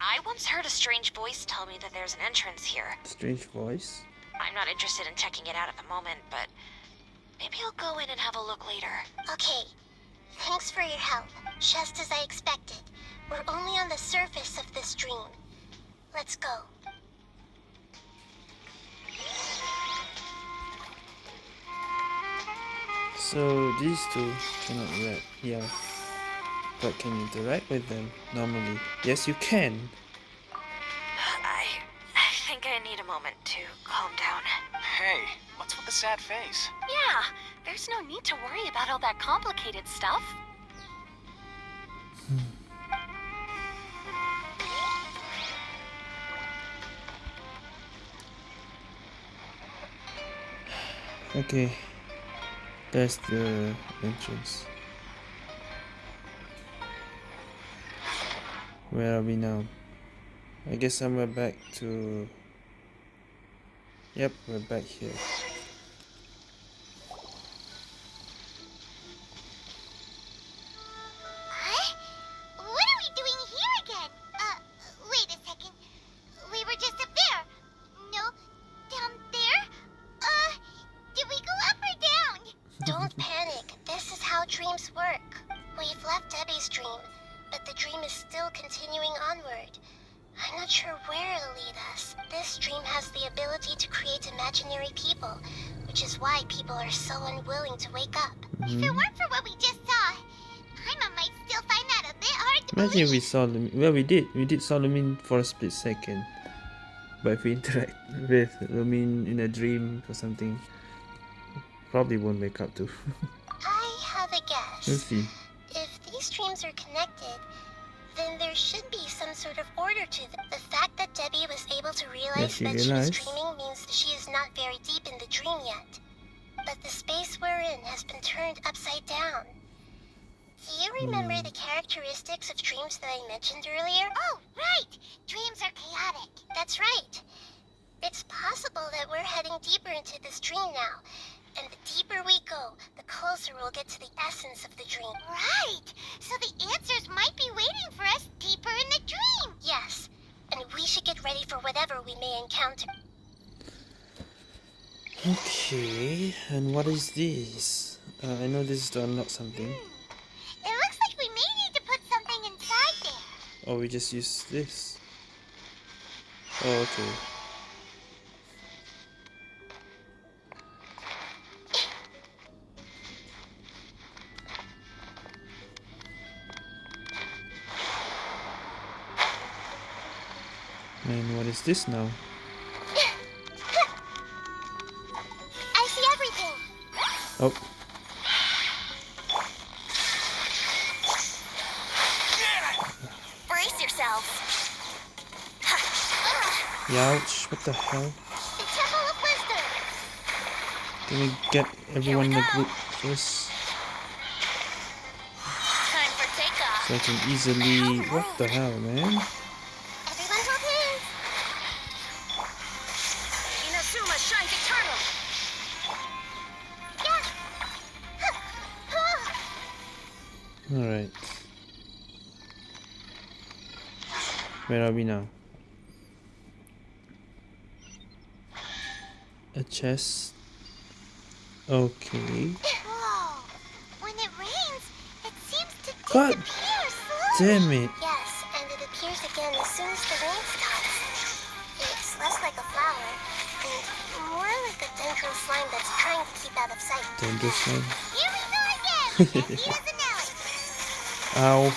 I once heard a strange voice tell me that there's an entrance here. Strange voice. I'm not interested in checking it out at the moment, but maybe I'll go in and have a look later. Okay. Thanks for your help. Just as I expected. We're only on the surface of this dream. Let's go. So these two cannot rap, yeah. But can you interact with them normally? Yes, you can. I I think I need a moment to calm down. Hey, what's with the sad face? Yeah, there's no need to worry about all that complicated stuff. Hmm. Okay. That's the entrance. Where are we now? I guess somewhere back to... Yep, we're back here. Imagine if we believe. saw Lumine. Well, we did. We did Solomon for a split second. But if we interact with Lumine in a dream or something, probably won't wake up to. I have a guess. we'll see. If these dreams are connected, then there should be some sort of order to them. The fact that Debbie was able to realize that she was dreaming means she is not very deep in the dream yet. But the space we're in has been turned upside down. Do you remember Hmm. the characteristics of dreams that I mentioned earlier? Oh, right. Dreams are chaotic. That's right. It's possible that we're heading deeper into this dream now. And the deeper we go, the closer we'll get to the essence of the dream. Right. So the answers might be waiting for us deeper in the dream. Yes, and we should get ready for whatever we may encounter. Okay, and what is this? Uh, I know this is to unlock something. Or we just use this. Oh, okay. And what is this now? I see everything. Oh, Youch, what the hell? The Temple of Wisdom. Can we get everyone in the group first? Time for takeoff. So I can easily... What the hell, man? Everyone hold hands. Inazuma shines eternal. Alright. Where are we now? Chest. Okay. Whoa. When it rains, it seems to God disappear slowly. Damn it. Yes, and it appears again as soon as the rain stops. It's less like a flower and more like a Dendro slime that's trying to keep out of sight. This one. Here we go again. Jesse as an. Ow.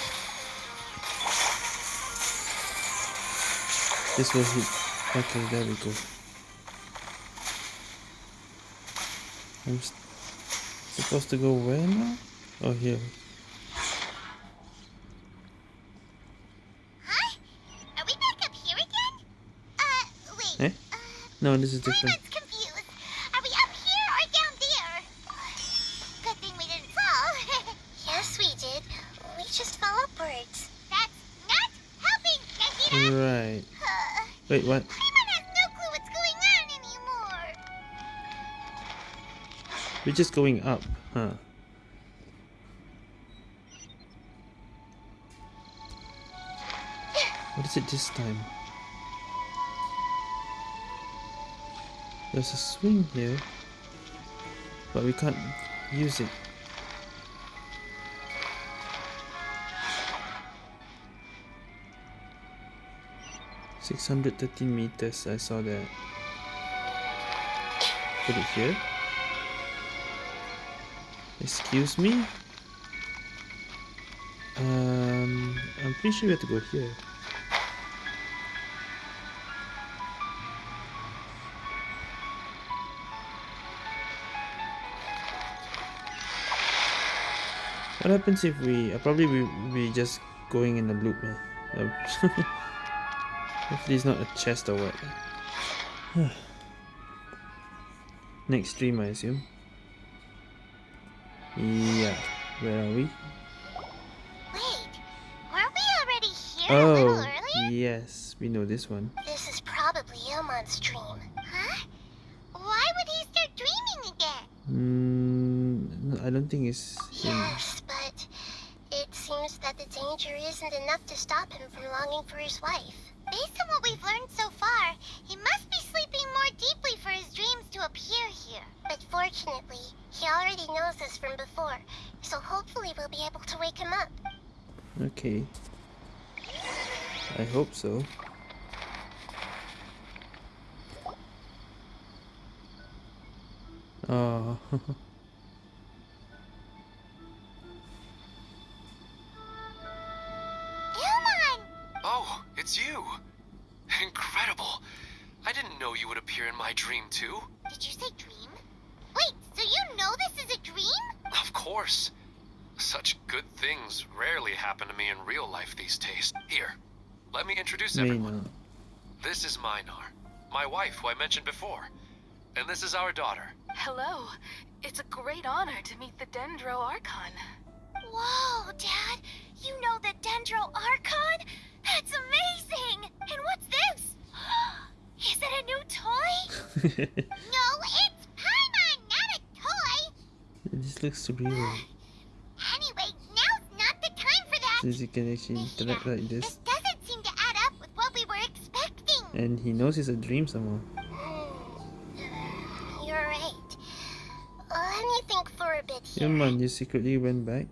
This will hit. Okay, there we go. I'm supposed to go where now? Oh, here. Huh? Are we back up here again? Uh, wait. Eh? Uh, No, this is different. Paimon's confused. Are we up here or down there? Good thing we didn't fall. Yes, we did. We just fell upwards. That's not helping, Jesse. Right. Uh, Wait, what? We're just going up, huh? What is it this time? There's a swing here, but we can't use it. Six hundred thirteen meters. I saw that. Put it here. Excuse me? Um, I'm pretty sure we have to go here. What happens if we, uh, probably we, we just going in a loop, man. Hopefully it's not a chest or what. Next stream, I assume. Yeah. Where are we? Wait, weren't we already here a little Oh, earlier? yes. We know this one. This is probably Ilmon's dream. Huh? Why would he start dreaming again? Mm, I don't think it's him. Yes, but it seems that the danger isn't enough to stop him from longing for his wife. Based on what we've learned so far, he must be sleeping more deeply for his dreams to appear here. But fortunately, he already knows this from before, so hopefully we'll be able to wake him up. Okay. I hope so. Oh. me introduce everyone. This is Minar, my wife who I mentioned before. And this is our daughter. Hello. It's a great honor to meet the Dendro Archon. Whoa, Dad! You know the Dendro Archon? That's amazing! And what's this? Is it a new toy? No, it's Paimon, not a toy! this looks real. Anyway, now's not the time for that! Since you can actually interact like This And he knows it's a dream somehow. You're right. Let me think for a bit here. Yeah man, you secretly went back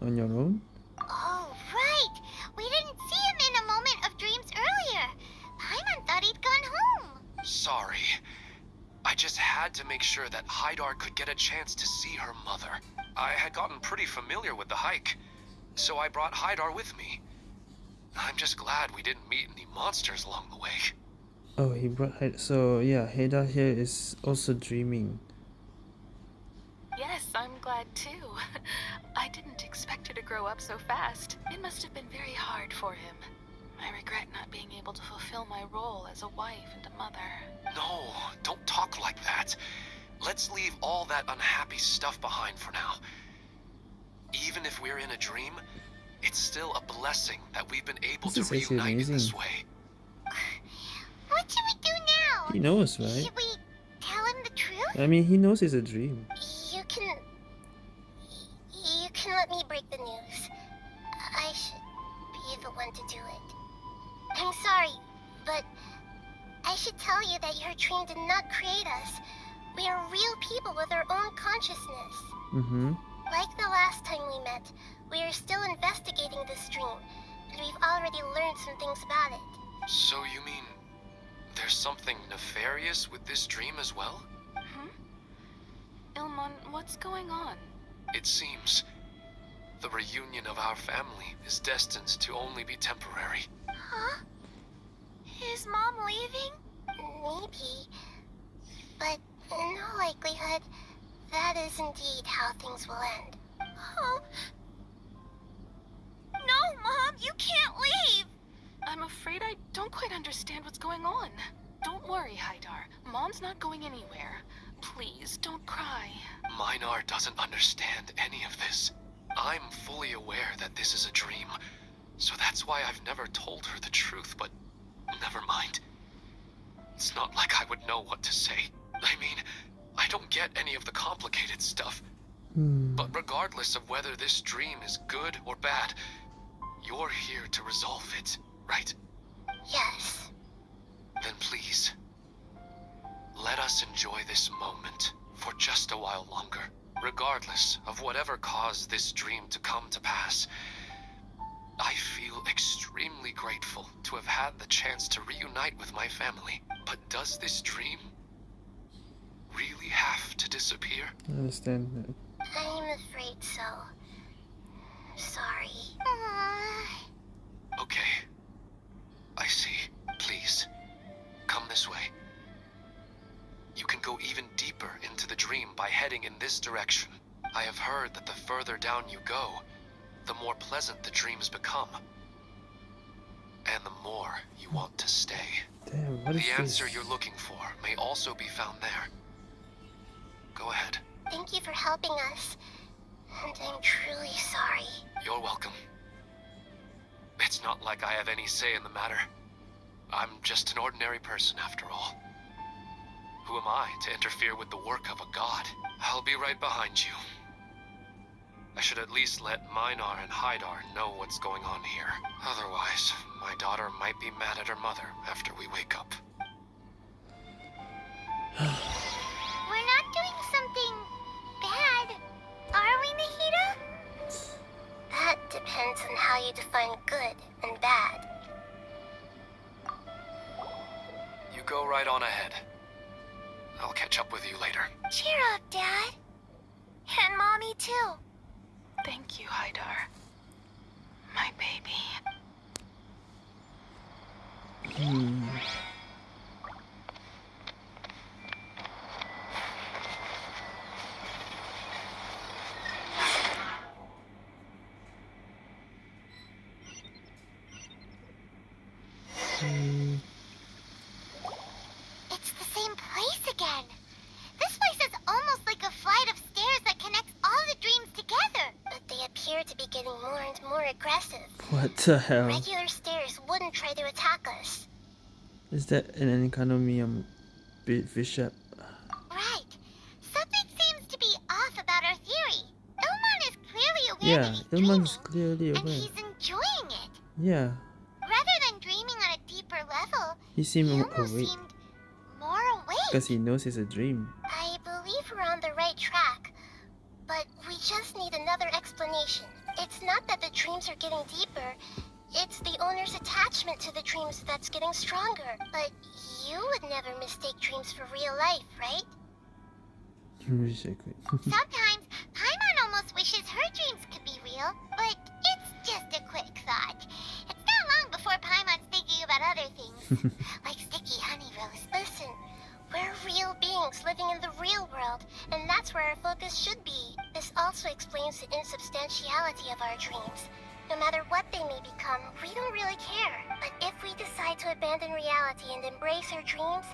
on your own? Oh, right! We didn't see him in a moment of dreams earlier. Paimon thought he'd gone home. Sorry. I just had to make sure that Haidar could get a chance to see her mother. I had gotten pretty familiar with the hike, so I brought Haidar with me. I'm just glad we didn't meet any monsters along the way. Oh, he brought Haidar. So yeah, Haidar here is also dreaming. Yes, I'm glad too. I didn't expect her to grow up so fast. It must have been very hard for him. I regret not being able to fulfill my role as a wife and a mother. No, don't talk like that. Let's leave all that unhappy stuff behind for now. Even if we're in a dream, it's still a blessing that we've been able This to reunite in this way. What should we do now? He knows, right? Should we tell him the truth? I mean, he knows it's a dream. You can. You can let me break the news. I should be the one to do it. I'm sorry, but I should tell you that your dream did not create us. We are real people with our own consciousness. Mm-hmm. Like the last time we met, we are still investigating this dream, and we've already learned some things about it. So you mean there's something nefarious with this dream as well? Hmm? Ilmon, what's going on? It seems the reunion of our family is destined to only be temporary. Huh? Is Mom leaving? Maybe. But in all likelihood, that is indeed how things will end. Oh. No, Mom, you can't leave! I'm afraid I don't quite understand what's going on. Don't worry, Haidar. Mom's not going anywhere. Please, don't cry. Minar doesn't understand any of this. I'm fully aware that this is a dream, so that's why I've never told her the truth, but never mind. It's not like I would know what to say. I mean, I don't get any of the complicated stuff. Hmm. But regardless of whether this dream is good or bad, you're here to resolve it, right? Yes. Then please, let us enjoy this moment for just a while longer. Regardless of whatever caused this dream to come to pass, I feel extremely grateful to have had the chance to reunite with my family. But does this dream really have to disappear? I understand that. I'm afraid so. Sorry. Aww. Okay. I see. Please, come this way. You can go even deeper into the dream by heading in this direction. I have heard that the further down you go, the more pleasant the dreams become. And the more you want to stay. Damn, what is The answer this? you're looking for may also be found there. Go ahead. Thank you for helping us. And I'm truly sorry. You're welcome. It's not like I have any say in the matter. I'm just an ordinary person after all. Who am I to interfere with the work of a god? I'll be right behind you. I should at least let Minar and Haidar know what's going on here. Otherwise, my daughter might be mad at her mother after we wake up. We're not doing something bad, are we, Nahida? That depends on how you define good and bad. You go right on ahead. I'll catch up with you later. Cheer up, Dad. And Mommy, too. Thank you, Haidar. My baby. Hmm. Hmm. It's the same place again. This place is almost like a flight of stairs that connects all the dreams together. But they appear to be getting more and more aggressive. What the hell? Regular stairs wouldn't try to attack us. Is that an um bi- bishop? Right. Something seems to be off about our theory. Ilmon is clearly aware Yeah, that he's Ilmon's dreaming, clearly and he's enjoying it. Yeah, Rather than dreaming on a deeper level, he seemed he almost awake seemed more awake. because he knows it's a dream. Owner's attachment to the dreams that's getting stronger. But you would never mistake dreams for real life, right? Exactly. Sometimes, Paimon almost wishes her dreams could be real, but it's just a quick thought. It's not long before Paimon's thinking about other things, like sticky honey roast. Listen, we're real beings living in the real world, and that's where our focus should be. This also explains the insubstantiality of our dreams. No matter what they may become, we don't really care. But if we decide to abandon reality and embrace our dreams,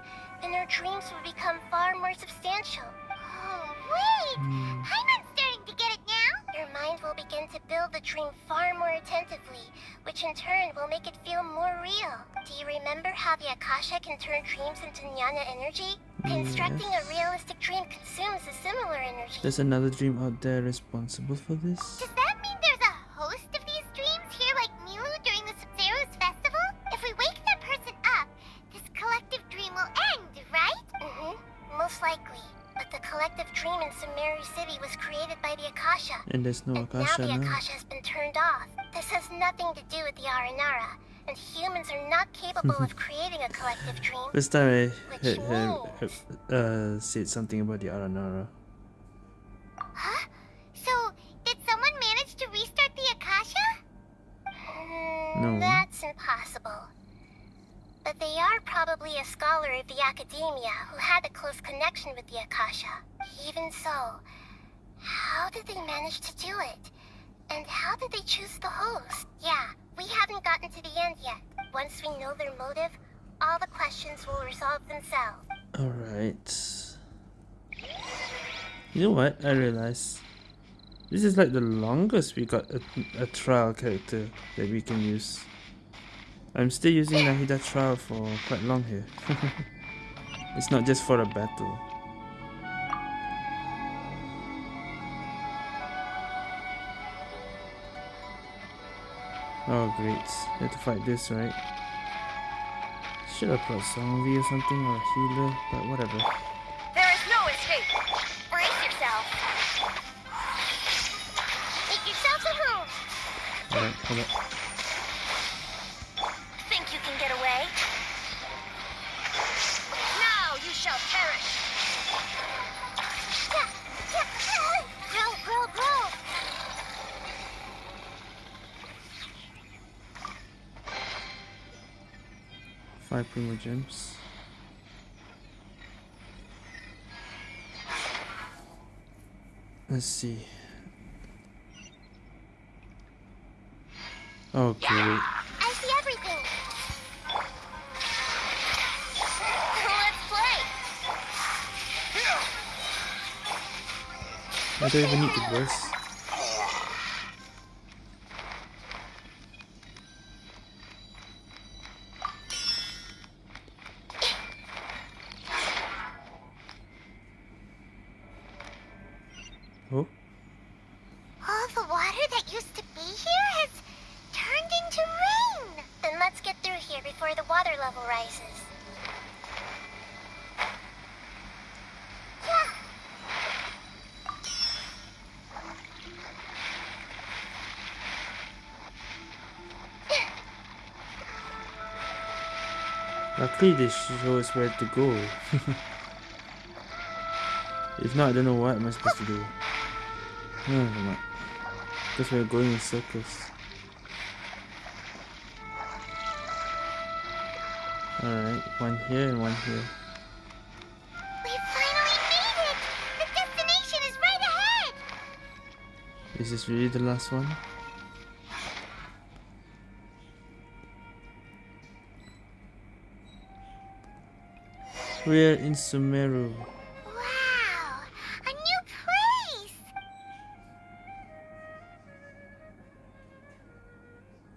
then our dreams will become far more substantial. Oh, wait! Hmm. I'm starting to get it now. Your mind will begin to build the dream far more attentively, which in turn will make it feel more real. Do you remember how the Akasha can turn dreams into jnana energy? Constructing a realistic dream consumes a similar energy. There's another dream out there responsible for this? Does that mean there's And there's no and now the. Akasha has been turned off. This has nothing to do with the Aranara, and humans are not capable of creating a collective dream. This time I Which heard her means- uh, uh, said something about the Aranara. Huh? So, did someone manage to restart the Akasha? Hmm, No. That's impossible. But they are probably a scholar of the academia who had a close connection with the Akasha. Even so, how did they manage to do it? And how did they choose the host? Yeah, we haven't gotten to the end yet. Once we know their motive, all the questions will resolve themselves. Alright. You know what? I realized this is like the longest we got a, a trial character that we can use. I'm still using Nahida trial for quite long here. it's not just for a battle. Oh great, we have to fight this, right? Should have brought Songvi or something or a healer, but whatever. There is no escape. Brace yourself. Make yourself at home. Alright, hold up. Five Primogems. Let's see. Oh great. I see everything. Let's play. I don't even need the burst. They show us where to go. if not, I don't know what am I supposed to do. No, no, no. Because we're going in circles. Alright, one here and one here. We finally made it. The destination is right ahead. Is this really the last one? We're in Sumeru. Wow, a new place.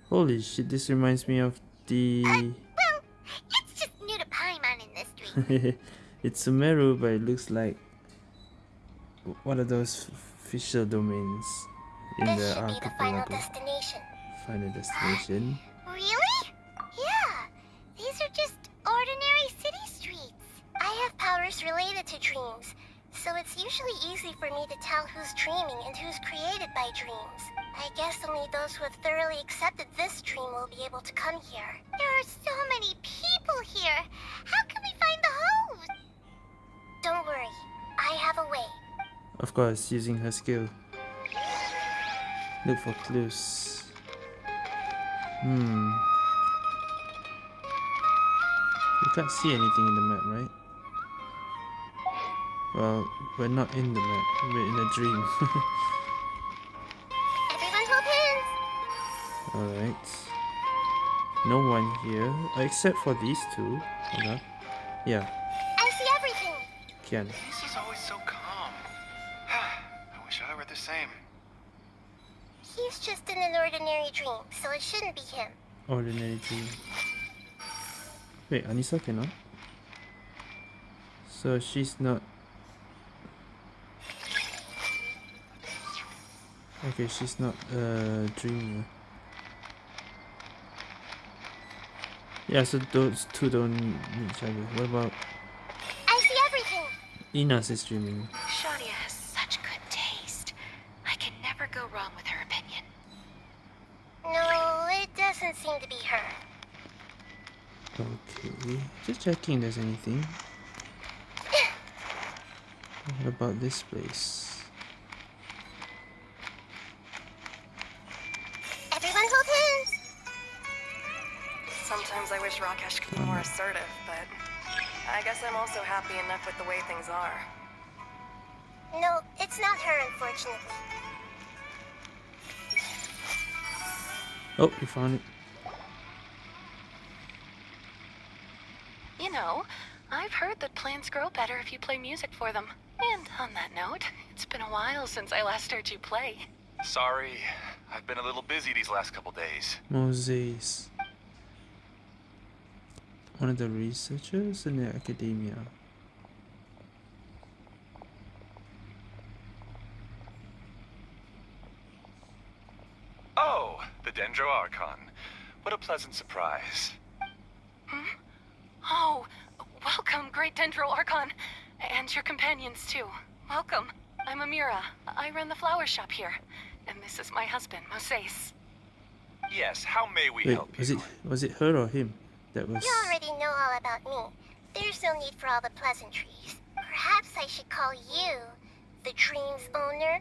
Holy shit, this reminds me of the... Uh, well, it's just new to Paimon in this dream. it's Sumeru, but it looks like one of those official domains in this the the final destination. Final destination. Powers related to dreams, so it's usually easy for me to tell who's dreaming and who's created by dreams. I guess only those who have thoroughly accepted this dream will be able to come here. There are so many people here. How can we find the host? Don't worry, I have a way. Of course, using her skill. Look for clues. Hmm. You can't see anything in the map, right? Well, we're not in the map. We're in a dream. Everyone hold hands. Alright. No one here, except for these two. Hold on. Yeah, I see everything. Kian. He's always so calm. I wish I were the same. He's just in an ordinary dream, so it shouldn't be him. Ordinary dream. Wait, Anissa cannot? So she's not... Okay, she's not uh, a dreamer. Yeah, so those two don't meet each other. What about I see everything. Inas is dreaming? Shadia has such good taste. I can never go wrong with her opinion. No, it doesn't seem to be her. Okay, just checking if there's anything. What about this place? Rakesh more assertive, but I guess I'm also happy enough with the way things are. No, it's not her, unfortunately. Oh, you found it. You know, I've heard that plants grow better if you play music for them. And on that note, it's been a while since I last heard you play. Sorry, I've been a little busy these last couple days. Moses. One of the researchers in the academia. Oh, the Dendro Archon. What a pleasant surprise. Hmm? Oh, welcome, Great Dendro Archon. And your companions, too. Welcome. I'm Amira. I run the flower shop here. And this is my husband, Moses. Yes, how may we Wait, help was it was it her or him? That was You already know all about me. There's no need for all the pleasantries. Perhaps I should call you the dream's owner.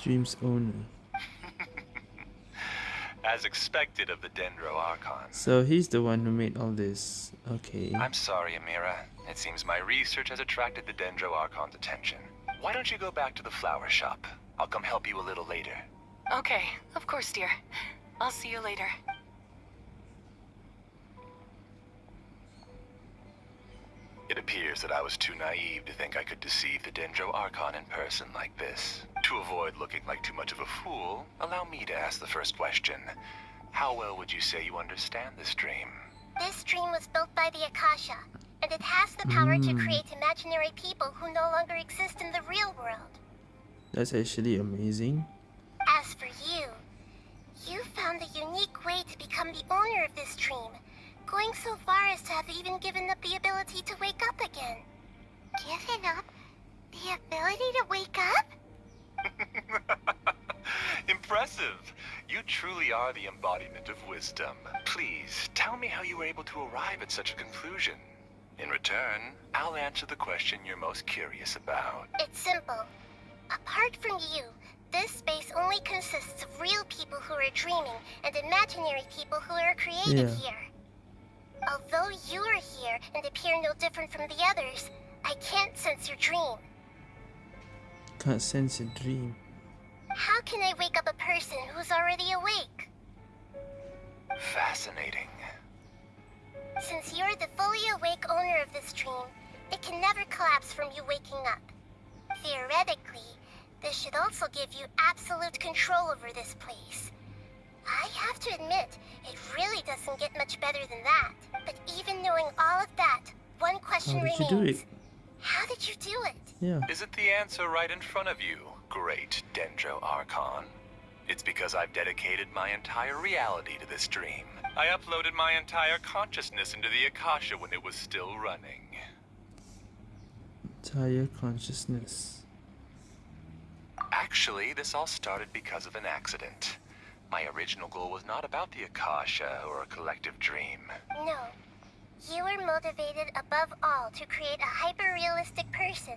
Dream's owner. As expected of the Dendro Archon. So he's the one who made all this. Okay. I'm sorry, Amira. It seems my research has attracted the Dendro Archon's attention. Why don't you go back to the flower shop? I'll come help you a little later. Okay, of course, dear. I'll see you later. It appears that I was too naive to think I could deceive the Dendro Archon in person like this. To avoid looking like too much of a fool, allow me to ask the first question. How well would you say you understand this dream? This dream was built by the Akasha, and it has the power to Mm. create imaginary people who no longer exist in the real world. That's actually amazing. As for you, you found a unique way to become the owner of this dream, going so far as to have even given up the ability to wake up again. Given up the ability to wake up? Impressive! You truly are the embodiment of wisdom. Please, tell me how you were able to arrive at such a conclusion. In return, I'll answer the question you're most curious about. It's simple. Apart from you, this space only consists of real people who are dreaming and imaginary people who are created Yeah. here. Although you are here and appear no different from the others, I can't sense your dream. Can't sense a dream. How can I wake up a person who's already awake? Fascinating. Since you're the fully awake owner of this dream, it can never collapse from you waking up. Theoretically, this should also give you absolute control over this place. I have to admit, it really doesn't get much better than that. But even knowing all of that, one question How did you remains. do it? How did you do it? Yeah. Isn't the answer right in front of you, great Dendro Archon? It's because I've dedicated my entire reality to this dream. I uploaded my entire consciousness into the Akasha when it was still running. Entire consciousness. Actually, this all started because of an accident. My original goal was not about the Akasha or a collective dream. No. You were motivated above all to create a hyper-realistic person.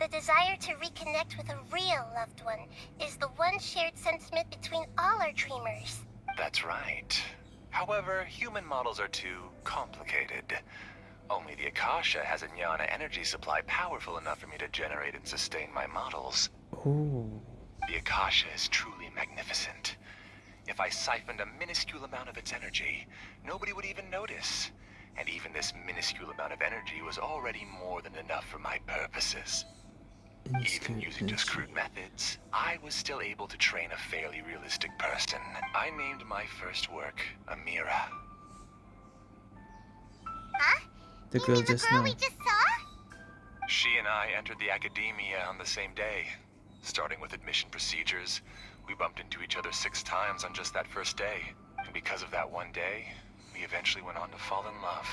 The desire to reconnect with a real loved one is the one shared sentiment between all our dreamers. That's right. However, human models are too complicated. Only the Akasha has a Jnana energy supply powerful enough for me to generate and sustain my models. Oh. The Akasha is truly magnificent. if I siphoned a minuscule amount of its energy, nobody would even notice. And even this minuscule amount of energy was already more than enough for my purposes. Even using just crude methods, I was still able to train a fairly realistic person. I named my first work Amira. Huh? The you girl mean the just girl now. we just saw? She and I entered the academia on the same day. Starting with admission procedures, we bumped into each other six times on just that first day. And because of that one day, we eventually went on to fall in love.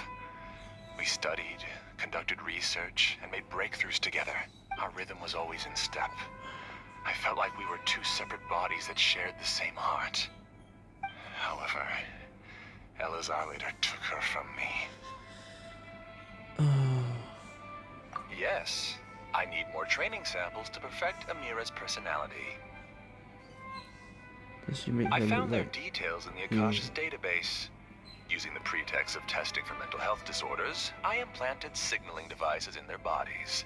We studied, conducted research, and made breakthroughs together. Our rhythm was always in step. I felt like we were two separate bodies that shared the same heart. However, Eleazar later took her from me. Oh. Yes, I need more training samples to perfect Amira's personality. Did she make I found their details in the Akasha's database. Using the pretext of testing for mental health disorders, I implanted signaling devices in their bodies.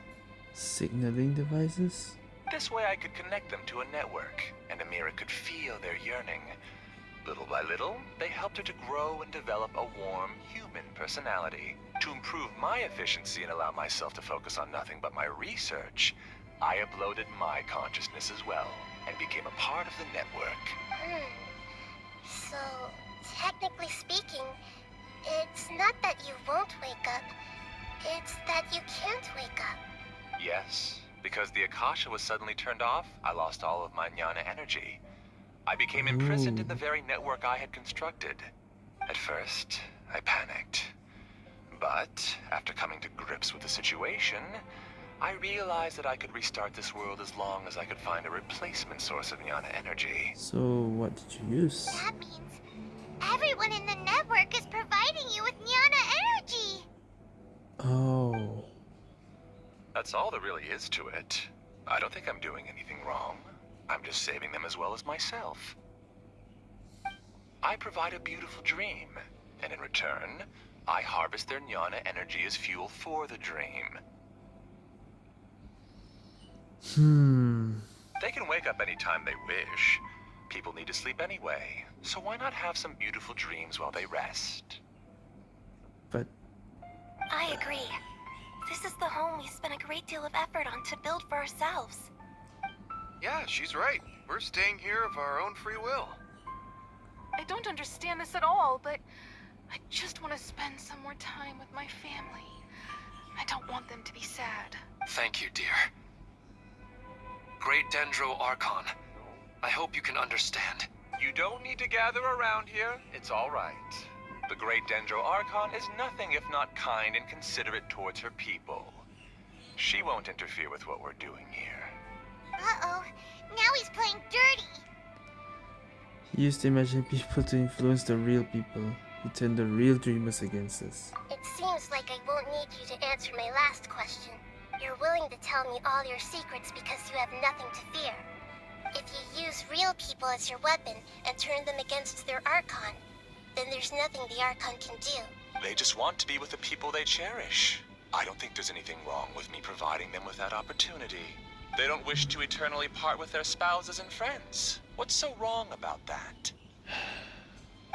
signaling devices? This way I could connect them to a network, and Amira could feel their yearning. Little by little, they helped her to grow and develop a warm, human personality. To improve my efficiency and allow myself to focus on nothing but my research, I uploaded my consciousness as well, and became a part of the network. Hmm. So, technically speaking, it's not that you won't wake up, it's that you can't wake up. Yes, because the Akasha was suddenly turned off, I lost all of my jnana energy. I became imprisoned in the very network I had constructed. At first, I panicked. But, after coming to grips with the situation, I realized that I could restart this world as long as I could find a replacement source of jnana energy. So what did you use? That means everyone in the network is providing you with jnana energy. Oh. That's all there really is to it. I don't think I'm doing anything wrong. I'm just saving them as well as myself. I provide a beautiful dream, and in return, I harvest their jnana energy as fuel for the dream. Hmm. They can wake up anytime they wish. People need to sleep anyway, so why not have some beautiful dreams while they rest? But I agree. This is the home we spent a great deal of effort on to build for ourselves. Yeah, she's right. We're staying here of our own free will. I don't understand this at all, but I just want to spend some more time with my family. I don't want them to be sad. Thank you, dear. Great Dendro Archon, I hope you can understand. You don't need to gather around here. It's all right. The great Dendro Archon is nothing if not kind and considerate towards her people. She won't interfere with what we're doing here. Uh-oh. Now he's playing dirty. he used to imagine people to influence the real people. He turned the real dreamers against us. It seems like I won't need you to answer my last question. You're willing to tell me all your secrets because you have nothing to fear. If you use real people as your weapon and turn them against their Archon, then there's nothing the Archon can do. They just want to be with the people they cherish. I don't think there's anything wrong with me providing them with that opportunity. They don't wish to eternally part with their spouses and friends. What's so wrong about that?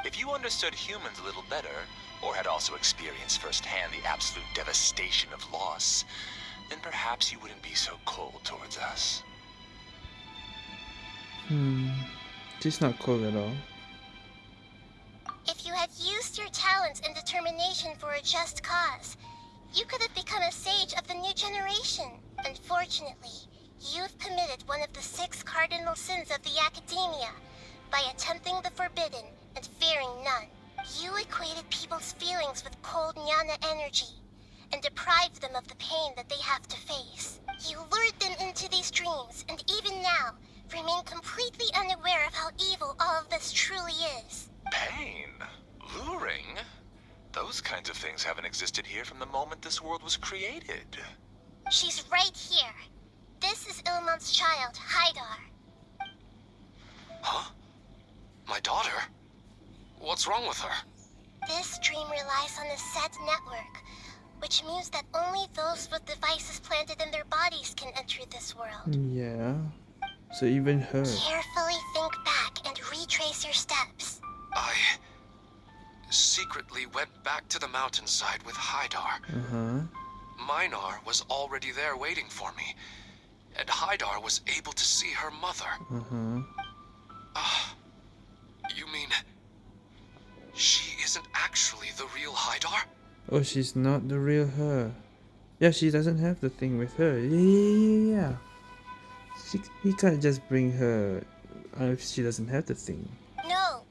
If you understood humans a little better, or had also experienced firsthand the absolute devastation of loss, then perhaps you wouldn't be so cold towards us. Hmm. She's not cold at all. If you had used your talents and determination for a just cause, you could have become a sage of the new generation. Unfortunately, you've committed one of the six cardinal sins of the Academia by attempting the forbidden and fearing none. You equated people's feelings with cold jnana energy and deprived them of the pain that they have to face. You lured them into these dreams, and even now, remain completely unaware of how evil all of this truly is. Pain? Luring? Those kinds of things haven't existed here from the moment this world was created. She's right here. This is Ilmon's child, Haidar. Huh? My daughter? What's wrong with her? This dream relies on a set network, which means that only those with devices planted in their bodies can enter this world. Yeah. So even her. Carefully think back and retrace retrace your steps. I secretly went back to the mountainside with Haidar. Uh-huh. Minar was already there waiting for me, and Haidar was able to see her mother. Mm-hmm. Ah, you mean she isn't actually the real Haidar? Oh, she's not the real her. Yeah, she doesn't have the thing with her. Yeah, yeah, yeah, yeah. She, he can't just bring her uh, if she doesn't have the thing. No,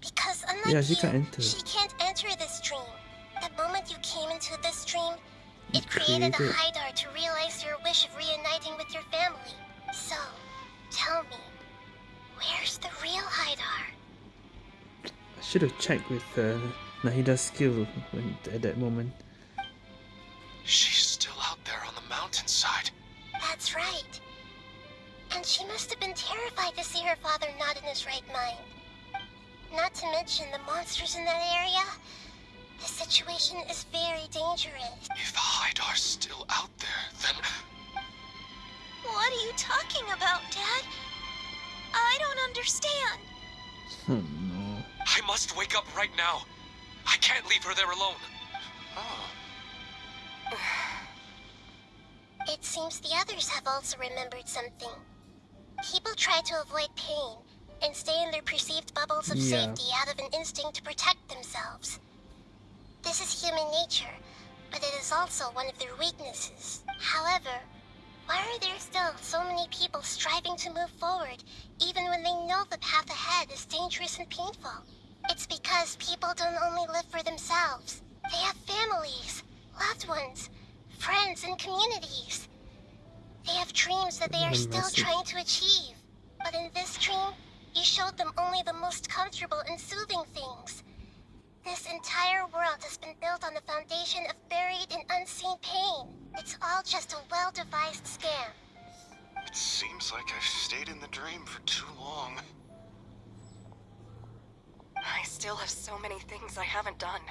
because unlike Yeah, she you, can't enter. she can't enter this dream. The moment you came into this dream, You it created a created- Haidar to realize your wish of reuniting with your family. So, tell me, where's the real Haidar? I should have checked with uh, Nahida's skill when, at that moment. She's still out there on the mountainside. That's right. And she must have been terrified to see her father not in his right mind. Not to mention the monsters in that area. The situation is very dangerous. If the Haidar's still out there, then What are you talking about, Dad? I don't understand. Oh no. I must wake up right now. I can't leave her there alone. Oh. It seems the others have also remembered something. People try to avoid pain and stay in their perceived bubbles of Yeah. safety out of an instinct to protect themselves. This is human nature, but it is also one of their weaknesses. However, why are there still so many people striving to move forward, even when they know the path ahead is dangerous and painful? It's because people don't only live for themselves. They have families, loved ones, friends, and communities. They have dreams that they are still trying to achieve. But in this dream, you showed them only the most comfortable and soothing things. This entire world has been built on the foundation of buried and unseen pain. It's all just a well-devised scam. It seems like I've stayed in the dream for too long. I still have so many things I haven't done.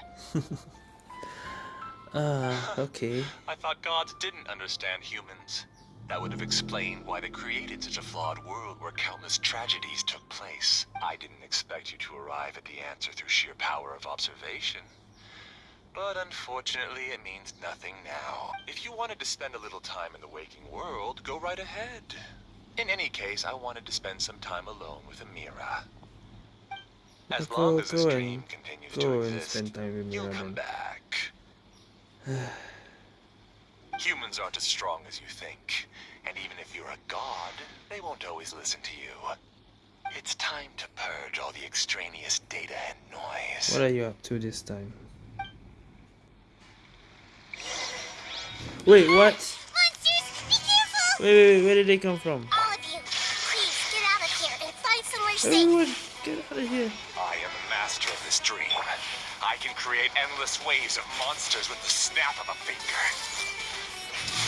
Uh, okay. I thought gods didn't understand humans. That would have explained why they created such a flawed world where countless tragedies took place. I didn't expect you to arrive at the answer through sheer power of observation. But unfortunately, it means nothing now. If you wanted to spend a little time in the waking world, go right ahead. In any case, I wanted to spend some time alone with Amira. As long as this dream continues to exist, spend time with you'll come back. Humans aren't as strong as you think. And even if you're a god, they won't always listen to you. It's time to purge all the extraneous data and noise. What are you up to this time? Wait, what? Monsters, be careful! Wait, wait, wait, where did they come from? All of you, please get out of here and find somewhere safe. Everyone, get out of here. I am the master of this dream. I can create endless waves of monsters with the snap of a finger.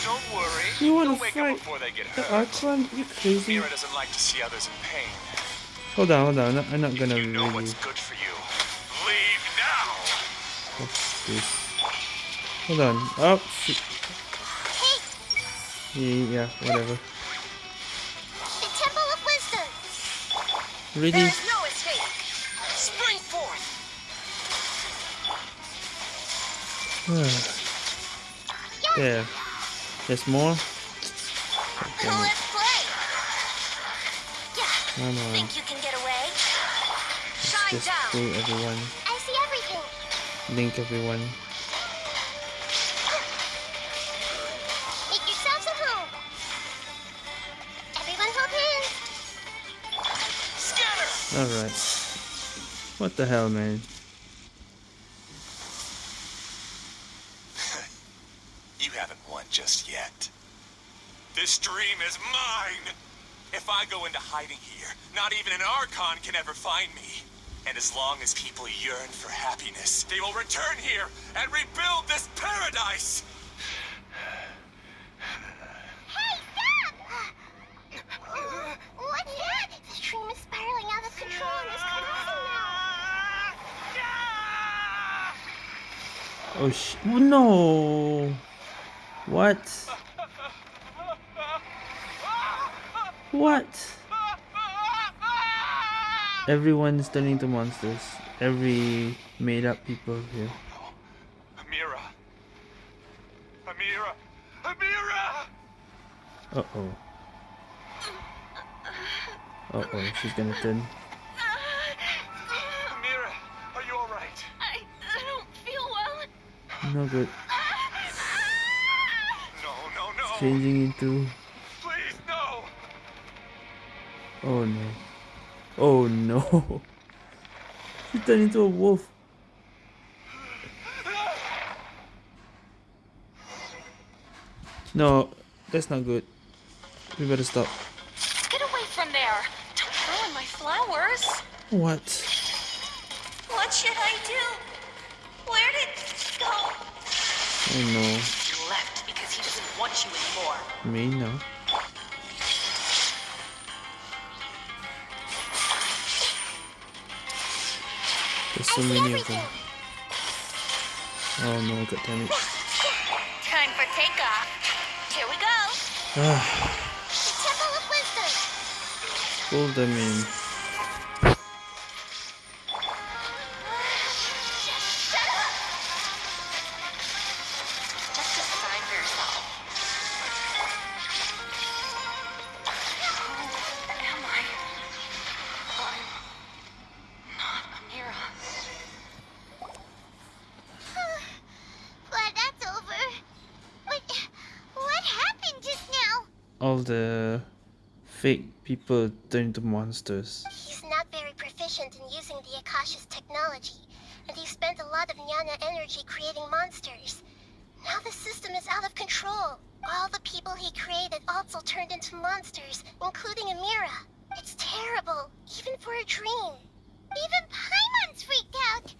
Don't worry. You wanna They'll wake fight up before they get The hurt. Archon? You crazy? Mira doesn't like to see others in pain. Hold on, hold on. I'm not, I'm not gonna You know really. what's good for you. Leave now. What's this? Hold on. Oh, shit. Yeah, yeah, whatever. The Temple of Wisdom. Really? There is no escape. Spring forth. there. There's more? Damn it. Let's play. Come on. Think you can get away? Let's Shine just down. pull everyone. I see everything. Link everyone. Make yourselves at home. Everyone hold hands. Scatter. Alright. What the hell, man? You haven't won just yet. This dream is mine! If I go into hiding here, not even an Archon can ever find me. And as long as people yearn for happiness, they will return here and rebuild this paradise! Hey, stop! Uh, What's that? The stream is spiraling out of control and is collapsing now. Oh sh- oh, no! What? What? Everyone is turning to monsters. Every made up people here. Amira. Amira. Amira. Uh oh. Uh oh, she's gonna turn. Amira, are you alright? I, I don't feel well. No good. No, no, no. It's changing into. Oh no. Oh no. He turned into a wolf. No, that's not good. We better stop. Get away from there! Don't ruin my flowers! What? What should I do? Where did he go? Oh no. He left because he doesn't want you anymore. Me no. So many of them. Oh no, god damn it. Time for takeoff. Here we go. Ah, The Temple of Wisdom. pull them in. People turn into monsters. He's not very proficient in using the Akasha's technology, and he spent a lot of Jnana energy creating monsters. Now the system is out of control. All the people he created also turned into monsters, including Amira. It's terrible, even for a dream. Even Paimon's freaked out.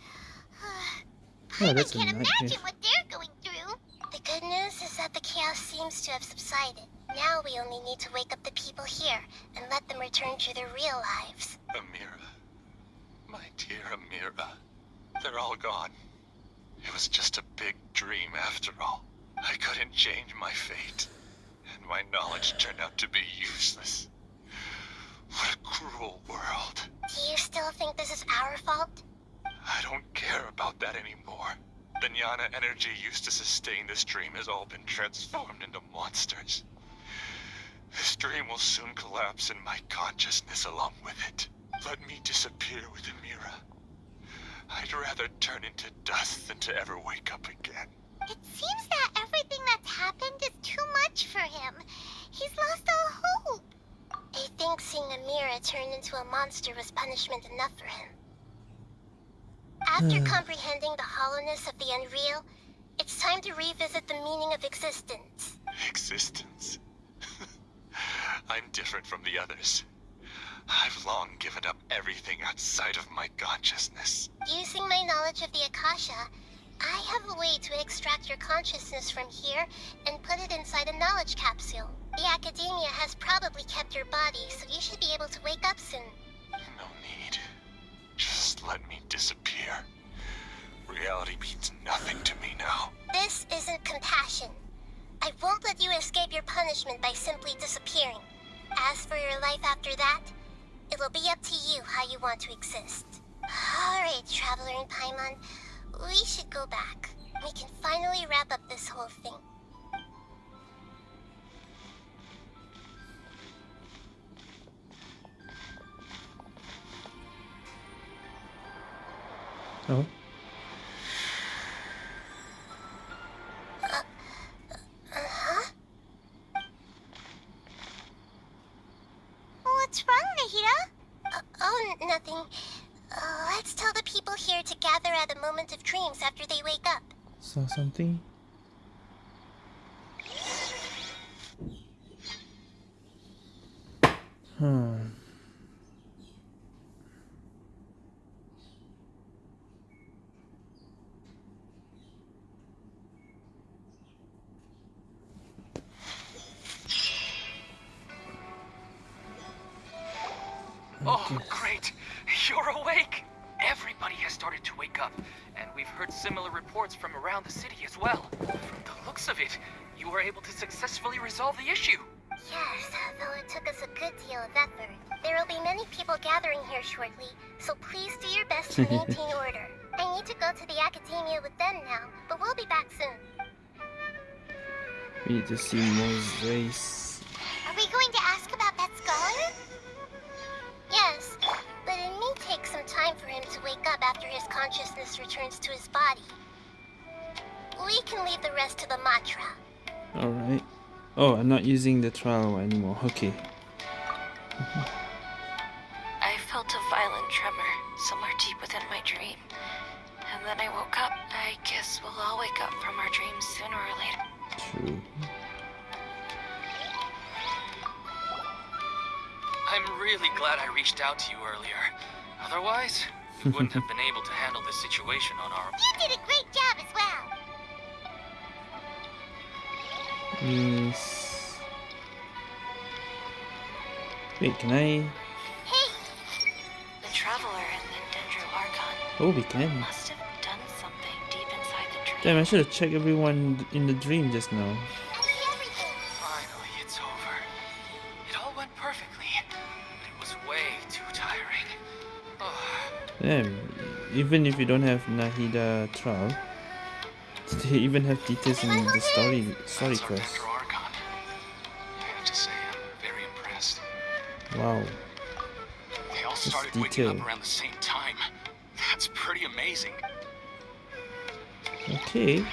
Paimon that's can't imagine what they're going through. The good news is that the chaos seems to have subsided. Now we only need to wake up the people here and let them return to their real lives. Amira. My dear Amira. They're all gone. It was just a big dream after all. I couldn't change my fate. And my knowledge turned out to be useless. What a cruel world. Do you still think this is our fault? I don't care about that anymore. The Jnana energy used to sustain this dream has all been transformed into monsters. This dream will soon collapse and my consciousness along with it. Let me disappear with Amira. I'd rather turn into dust than to ever wake up again. It seems that everything that's happened is too much for him. He's lost all hope. I think seeing Amira turn into a monster was punishment enough for him. After hmm. comprehending the hollowness of the unreal, it's time to revisit the meaning of existence. Existence. I'm different from the others. I've long given up everything outside of my consciousness. Using my knowledge of the Akasha, I have a way to extract your consciousness from here and put it inside a knowledge capsule. The Academia has probably kept your body, so you should be able to wake up soon. No need. Just let me disappear. Reality means nothing to me now. This isn't compassion. I won't let you escape your punishment by simply disappearing. As for your life after that, it'll be up to you how you want to exist. Alright, Traveler and Paimon, we should go back. We can finally wrap up this whole thing. Oh. Uh-huh. What's wrong, Nahida? Uh, oh, n- nothing. Uh, let's tell the people here to gather at a moment of dreams after they wake up. Saw something? Hmm. Wake up, and we've heard similar reports from around the city as well. From the looks of it, you were able to successfully resolve the issue. Yes, though it took us a good deal of effort. There will be many people gathering here shortly, so please do your best to maintain order. I need to go to the academia with them now, but we'll be back soon. We need to see Moses. Are we going to ask about that scholar? Yes, but it may take some time for him to wake up after his consciousness returns to his body. We can leave the rest to the Matra. Alright. Oh, I'm not using the trial anymore. Okay. I felt a violent tremor somewhere deep within my dream. And then I woke up. I guess we'll all wake up from our dreams sooner or later. True. I'm really glad I reached out to you earlier. Otherwise, we wouldn't have been able to handle this situation on our own. You did a great job as well. Yes. Wait, can I? Hey, The Traveler and the Dendro Archon Oh, we can. must have done something deep inside the dream. Damn, I should have checked everyone in the dream just now. Damn, even if you don't have Nahida trial, they even have details in the story story quest. Dendro Archon. I have to say, I'm very impressed. Wow. They all started waking up around the same time. That's pretty amazing. Okay,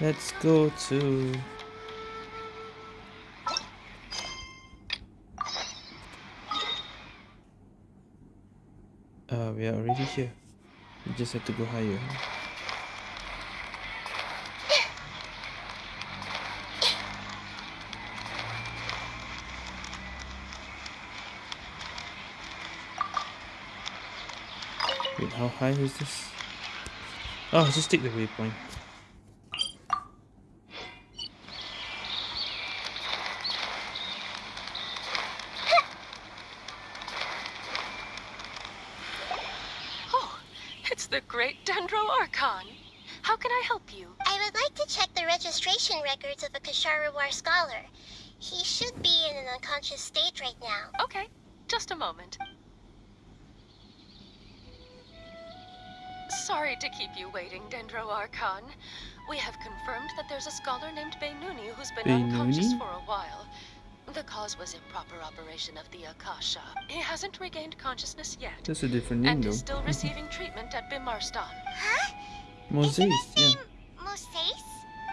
let's go to. Uh, we are already here. We just have to go higher. Wait, how high is this? Oh, just take the waypoint. Oh, it's the great Dendro Archon. How can I help you? I would like to check the registration records of a Kshahrewar scholar. He should be in an unconscious state right now. Okay, just a moment. Sorry to keep you waiting, Dendro Archon. We have confirmed that there's a scholar named Beinuni who's been unconscious for a while. The cause was improper operation of the Akasha. He hasn't regained consciousness yet. That's a different name and though. is still receiving treatment at Bimarstan. Huh? Moses, Isn't yeah. name Moses?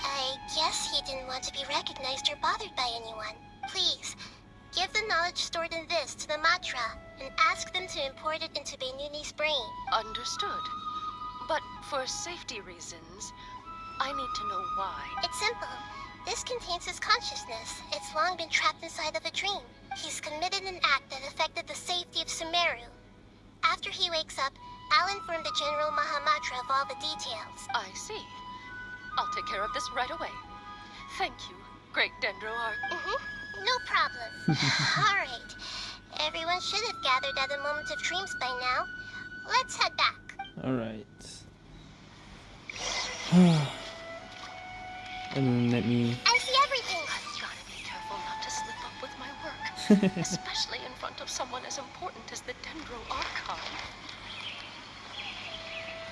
I guess he didn't want to be recognized or bothered by anyone. Please, give the knowledge stored in this to the Matra and ask them to import it into Beinuni's brain. Understood. But for safety reasons, I need to know why. It's simple. This contains his consciousness. It's long been trapped inside of a dream. He's committed an act that affected the safety of Sumeru. After he wakes up, I'll inform the General Mahamatra of all the details. I see. I'll take care of this right away. Thank you, Great Dendro Arch. Mm-hmm. No problem. all right. Everyone should have gathered at a moment of dreams by now. Let's head back. Alright. and let me. I see everything. I've got to be careful not to slip up with my work, especially in front of someone as important as the Dendro Archon.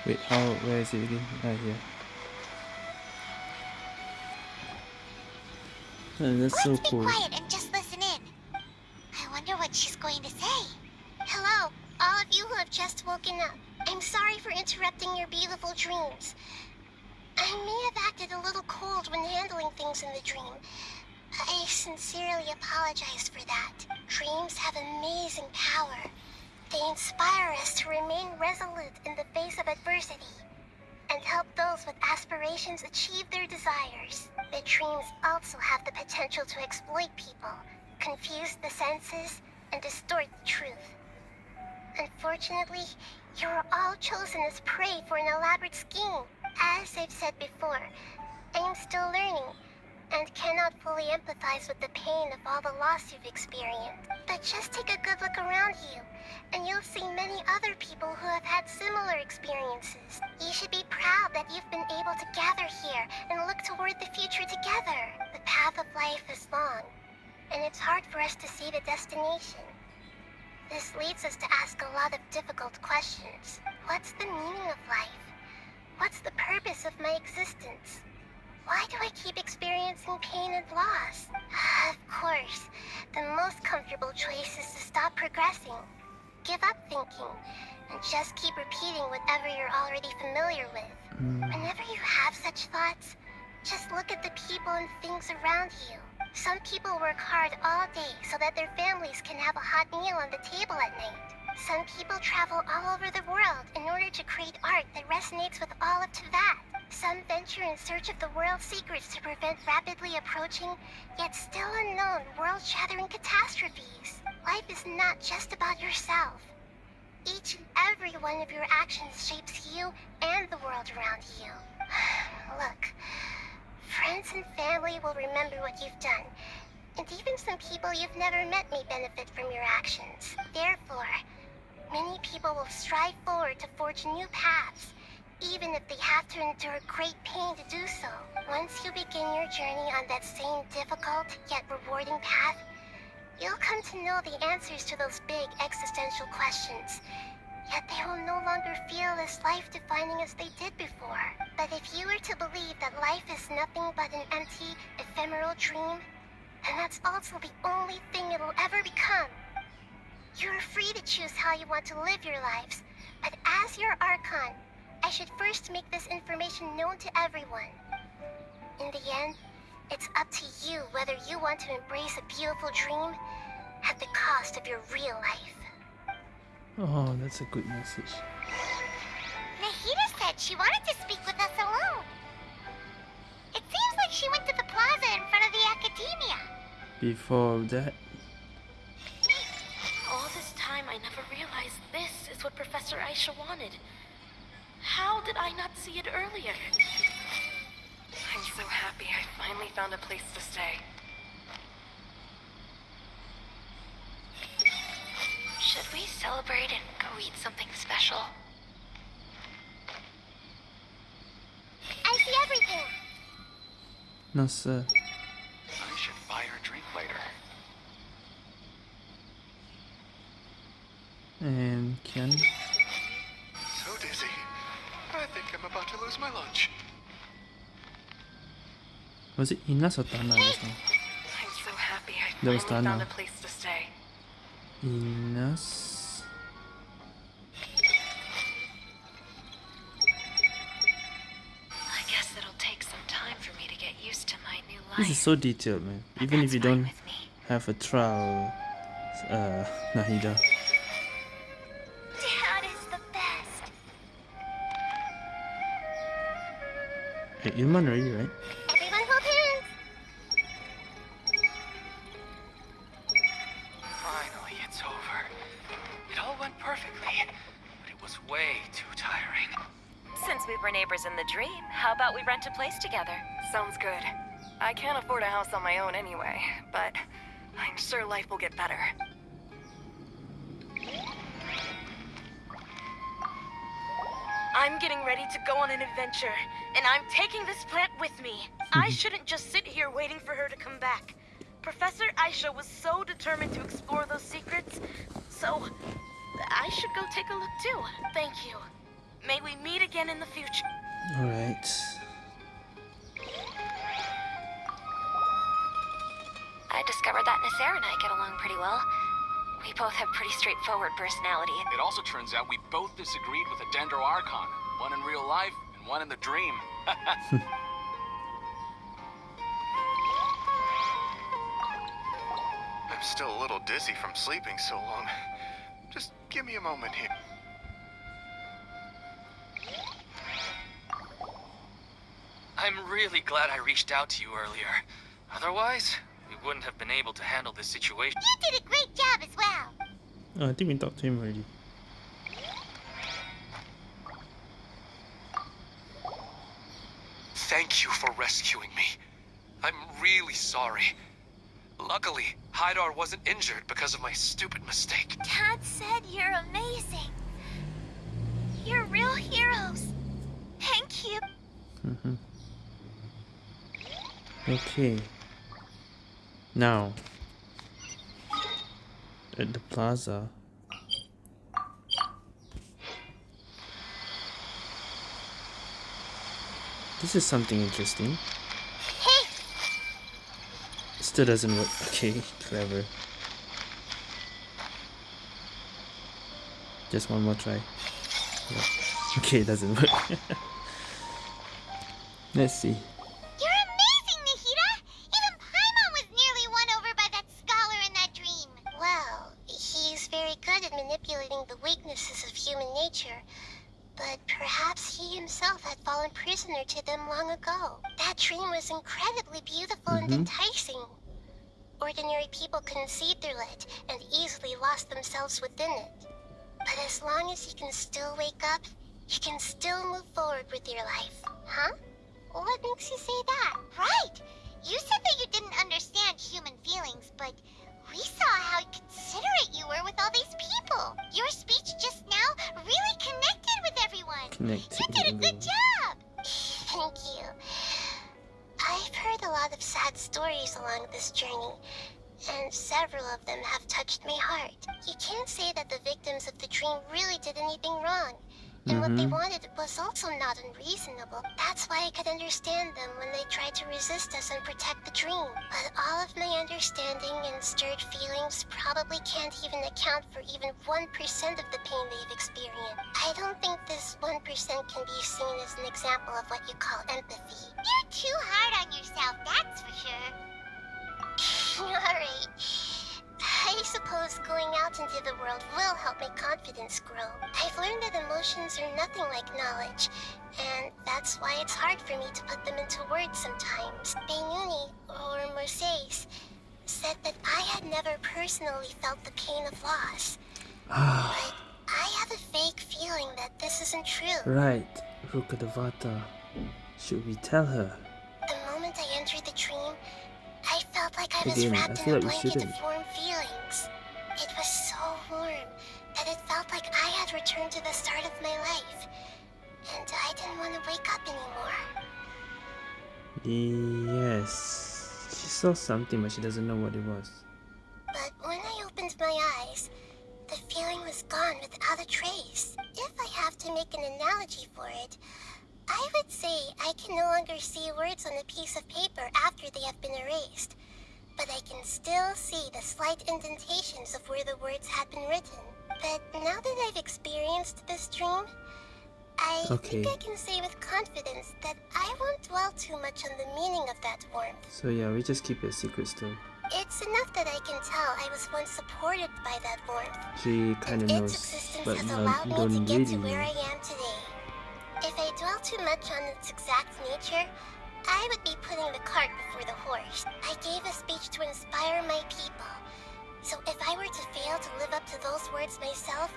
Wait, how? Where is it again? Ah, here. Oh, that's so Let's be cool. quiet and just listen in. I wonder what she's going to say. Hello, all of you who have just woken up. I'm sorry for interrupting your beautiful dreams. I may have acted a little cold when handling things in the dream. I sincerely apologize for that. Dreams have amazing power. They inspire us to remain resolute in the face of adversity and help those with aspirations achieve their desires. The dreams also have the potential to exploit people, confuse the senses, and distort the truth. Unfortunately, you were all chosen as prey for an elaborate scheme. As I've said before, I am still learning and cannot fully empathize with the pain of all the loss you've experienced. But just take a good look around you, and you'll see many other people who have had similar experiences. You should be proud that you've been able to gather here and look toward the future together. The path of life is long, and it's hard for us to see the destination. This leads us to ask a lot of difficult questions. What's the meaning of life? What's the purpose of my existence? Why do I keep experiencing pain and loss? of course, the most comfortable choice is to stop progressing. Give up thinking, and just keep repeating whatever you're already familiar with. Mm. Whenever you have such thoughts, just look at the people and things around you. Some people work hard all day so that their families can have a hot meal on the table at night. Some people travel all over the world in order to create art that resonates with all of that. Some venture in search of the world's secrets to prevent rapidly approaching, yet still unknown, world-shattering catastrophes. Life is not just about yourself. Each and every one of your actions shapes you and the world around you. Look, friends and family will remember what you've done, and even some people you've never met may benefit from your actions. Therefore, many people will strive forward to forge new paths, even if they have to endure great pain to do so. Once you begin your journey on that same difficult yet rewarding path, you'll come to know the answers to those big existential questions. Yet they will no longer feel as life-defining as they did before. But if you were to believe that life is nothing but an empty, ephemeral dream, then that's also the only thing it'll ever become. You're free to choose how you want to live your lives, but as your Archon, I should first make this information known to everyone. In the end, it's up to you whether you want to embrace a beautiful dream at the cost of your real life. Oh, that's a good message. Nahida said she wanted to speak with us alone. It seems like she went to the plaza in front of the academia. Before that, All this time, I never realized this is what Professor Aisha wanted. How did I not see it earlier? I'm so happy I finally found a place to stay. Should we celebrate and go eat something special? I see everything. nasıl? I should buy her drink later. And Ken? So dizzy. I think I'm about to lose my lunch. Was it Inas or Tana just? I'm so happy I That finally found Tana. a place to stay. Inas? I guess it'll take some time for me to get used to my new life. This is so detailed, man. Even if you don't have a trial, uh, Nahida. Dad is the best. Hey, Ilmon already, right? Go on an adventure, and I'm taking this plant with me. I shouldn't just sit here waiting for her to come back. Professor Aisha was so determined to explore those secrets, so I should go take a look too. Thank you. May we meet again in the future. Alright. I discovered that Nasser and I get along pretty well. We both have pretty straightforward personality. It also turns out we both disagreed with a Dendro Archon. One in real life, and one in the dream. I'm still a little dizzy from sleeping so long. Just give me a moment here. I'm really glad I reached out to you earlier. Otherwise, we wouldn't have been able to handle this situation. You did a great job as well. Oh, I think we talked to him already. Thank you for rescuing me. I'm really sorry. Luckily, Haidar wasn't injured because of my stupid mistake. Dad said you're amazing. You're real heroes. Thank you. Mm-hmm. Okay. Now, at the plaza, This is something interesting. Still doesn't work. Okay, clever. Just one more try. Okay, it doesn't work. Let's see. Prisoner to them long ago. That dream was incredibly beautiful mm -hmm. and mm-hmm. enticing. Ordinary people couldn't see through it and easily lost themselves within it. But as long as you can still wake up, you can still move forward with your life. Huh? What makes you say that? Right! You said that you didn't understand human feelings, but we saw how considerate you were with all these people. Your speech just now really connected with everyone. Connected. You did a good job. Thank you. I've heard a lot of sad stories along this journey, and several of them have touched my heart. You can't say that the victims of the dream really did anything wrong. And mm -hmm. what they mm-hmm. wanted was also not unreasonable. That's why I could understand them when they tried to resist us and protect the dream. But all of my understanding and stirred feelings probably can't even account for even 1% of the pain they've experienced. I don't think this 1% can be seen as an example of what you call empathy. You're too hard on yourself, that's for sure. Alright. I suppose going out into the world will help my confidence grow. I've learned that emotions are nothing like knowledge, and that's why it's hard for me to put them into words sometimes. Beinuni, or Mercedes, said that I had never personally felt the pain of loss. but I have a vague feeling that this isn't true. Right, Rukkhadevata. Should we tell her? The moment I entered the dream, I felt like I was wrapped I in a like blanket of warm feelings. It was so warm that it felt like I had returned to the start of my life. And I didn't want to wake up anymore. Yes. She saw something, but she doesn't know what it was. But when I opened my eyes, the feeling was gone without a trace. If I have to make an analogy for it, I would say I can no longer see words on a piece of paper after they have been erased, but I can still see the slight indentations of where the words had been written. But now that I've experienced this dream, I okay. think I can say with confidence that I won't dwell too much on the meaning of that warmth. So yeah, we just keep it secret still. It's enough that I can tell I was once supported by that warmth. She kind of knows, but has me to get really to If I dwell too much on its exact nature, I would be putting the cart before the horse. I gave a speech to inspire my people. So if I were to fail to live up to those words myself,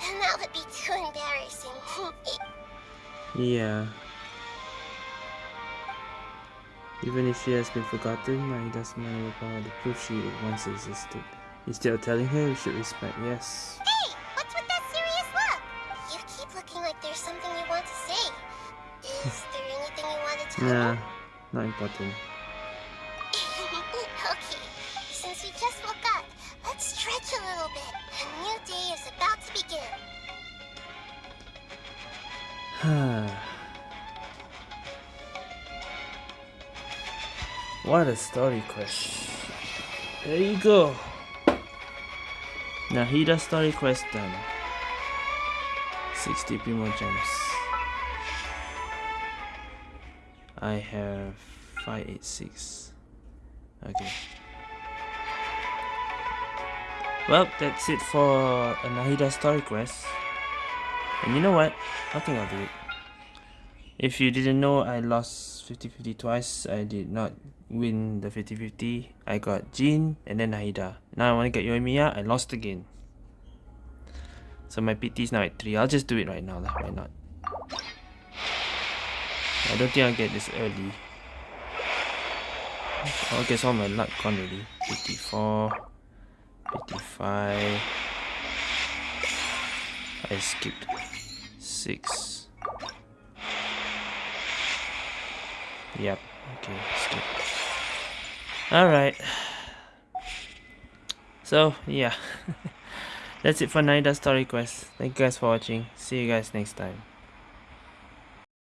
then that would be too embarrassing. yeah. Even if she has been forgotten, I doesn't know about the proof she once existed. Instead of telling her, we should respect, yes. Nah, not important. okay, since we just woke up, let's stretch a little bit. A new day is about to begin. Huh. What a story quest. There you go. Nahida story quest done. 60 Primogems. I have 586 okay. Well that's it for a Nahida story quest. And you know what? I think I'll do it. If you didn't know I lost 50-50 twice. I did not win the 50-50 I got Jin and then Nahida now I want to get Yoimiya I lost again. So my PT is now at 3 I'll just do it right now why not I don't think I'll get this early. I guess all my luck gone already. 54, 55. I skipped 6. Yep, okay, skip. Alright. So, yeah. That's it for Nahida Story Quest. Thank you guys for watching. See you guys next time.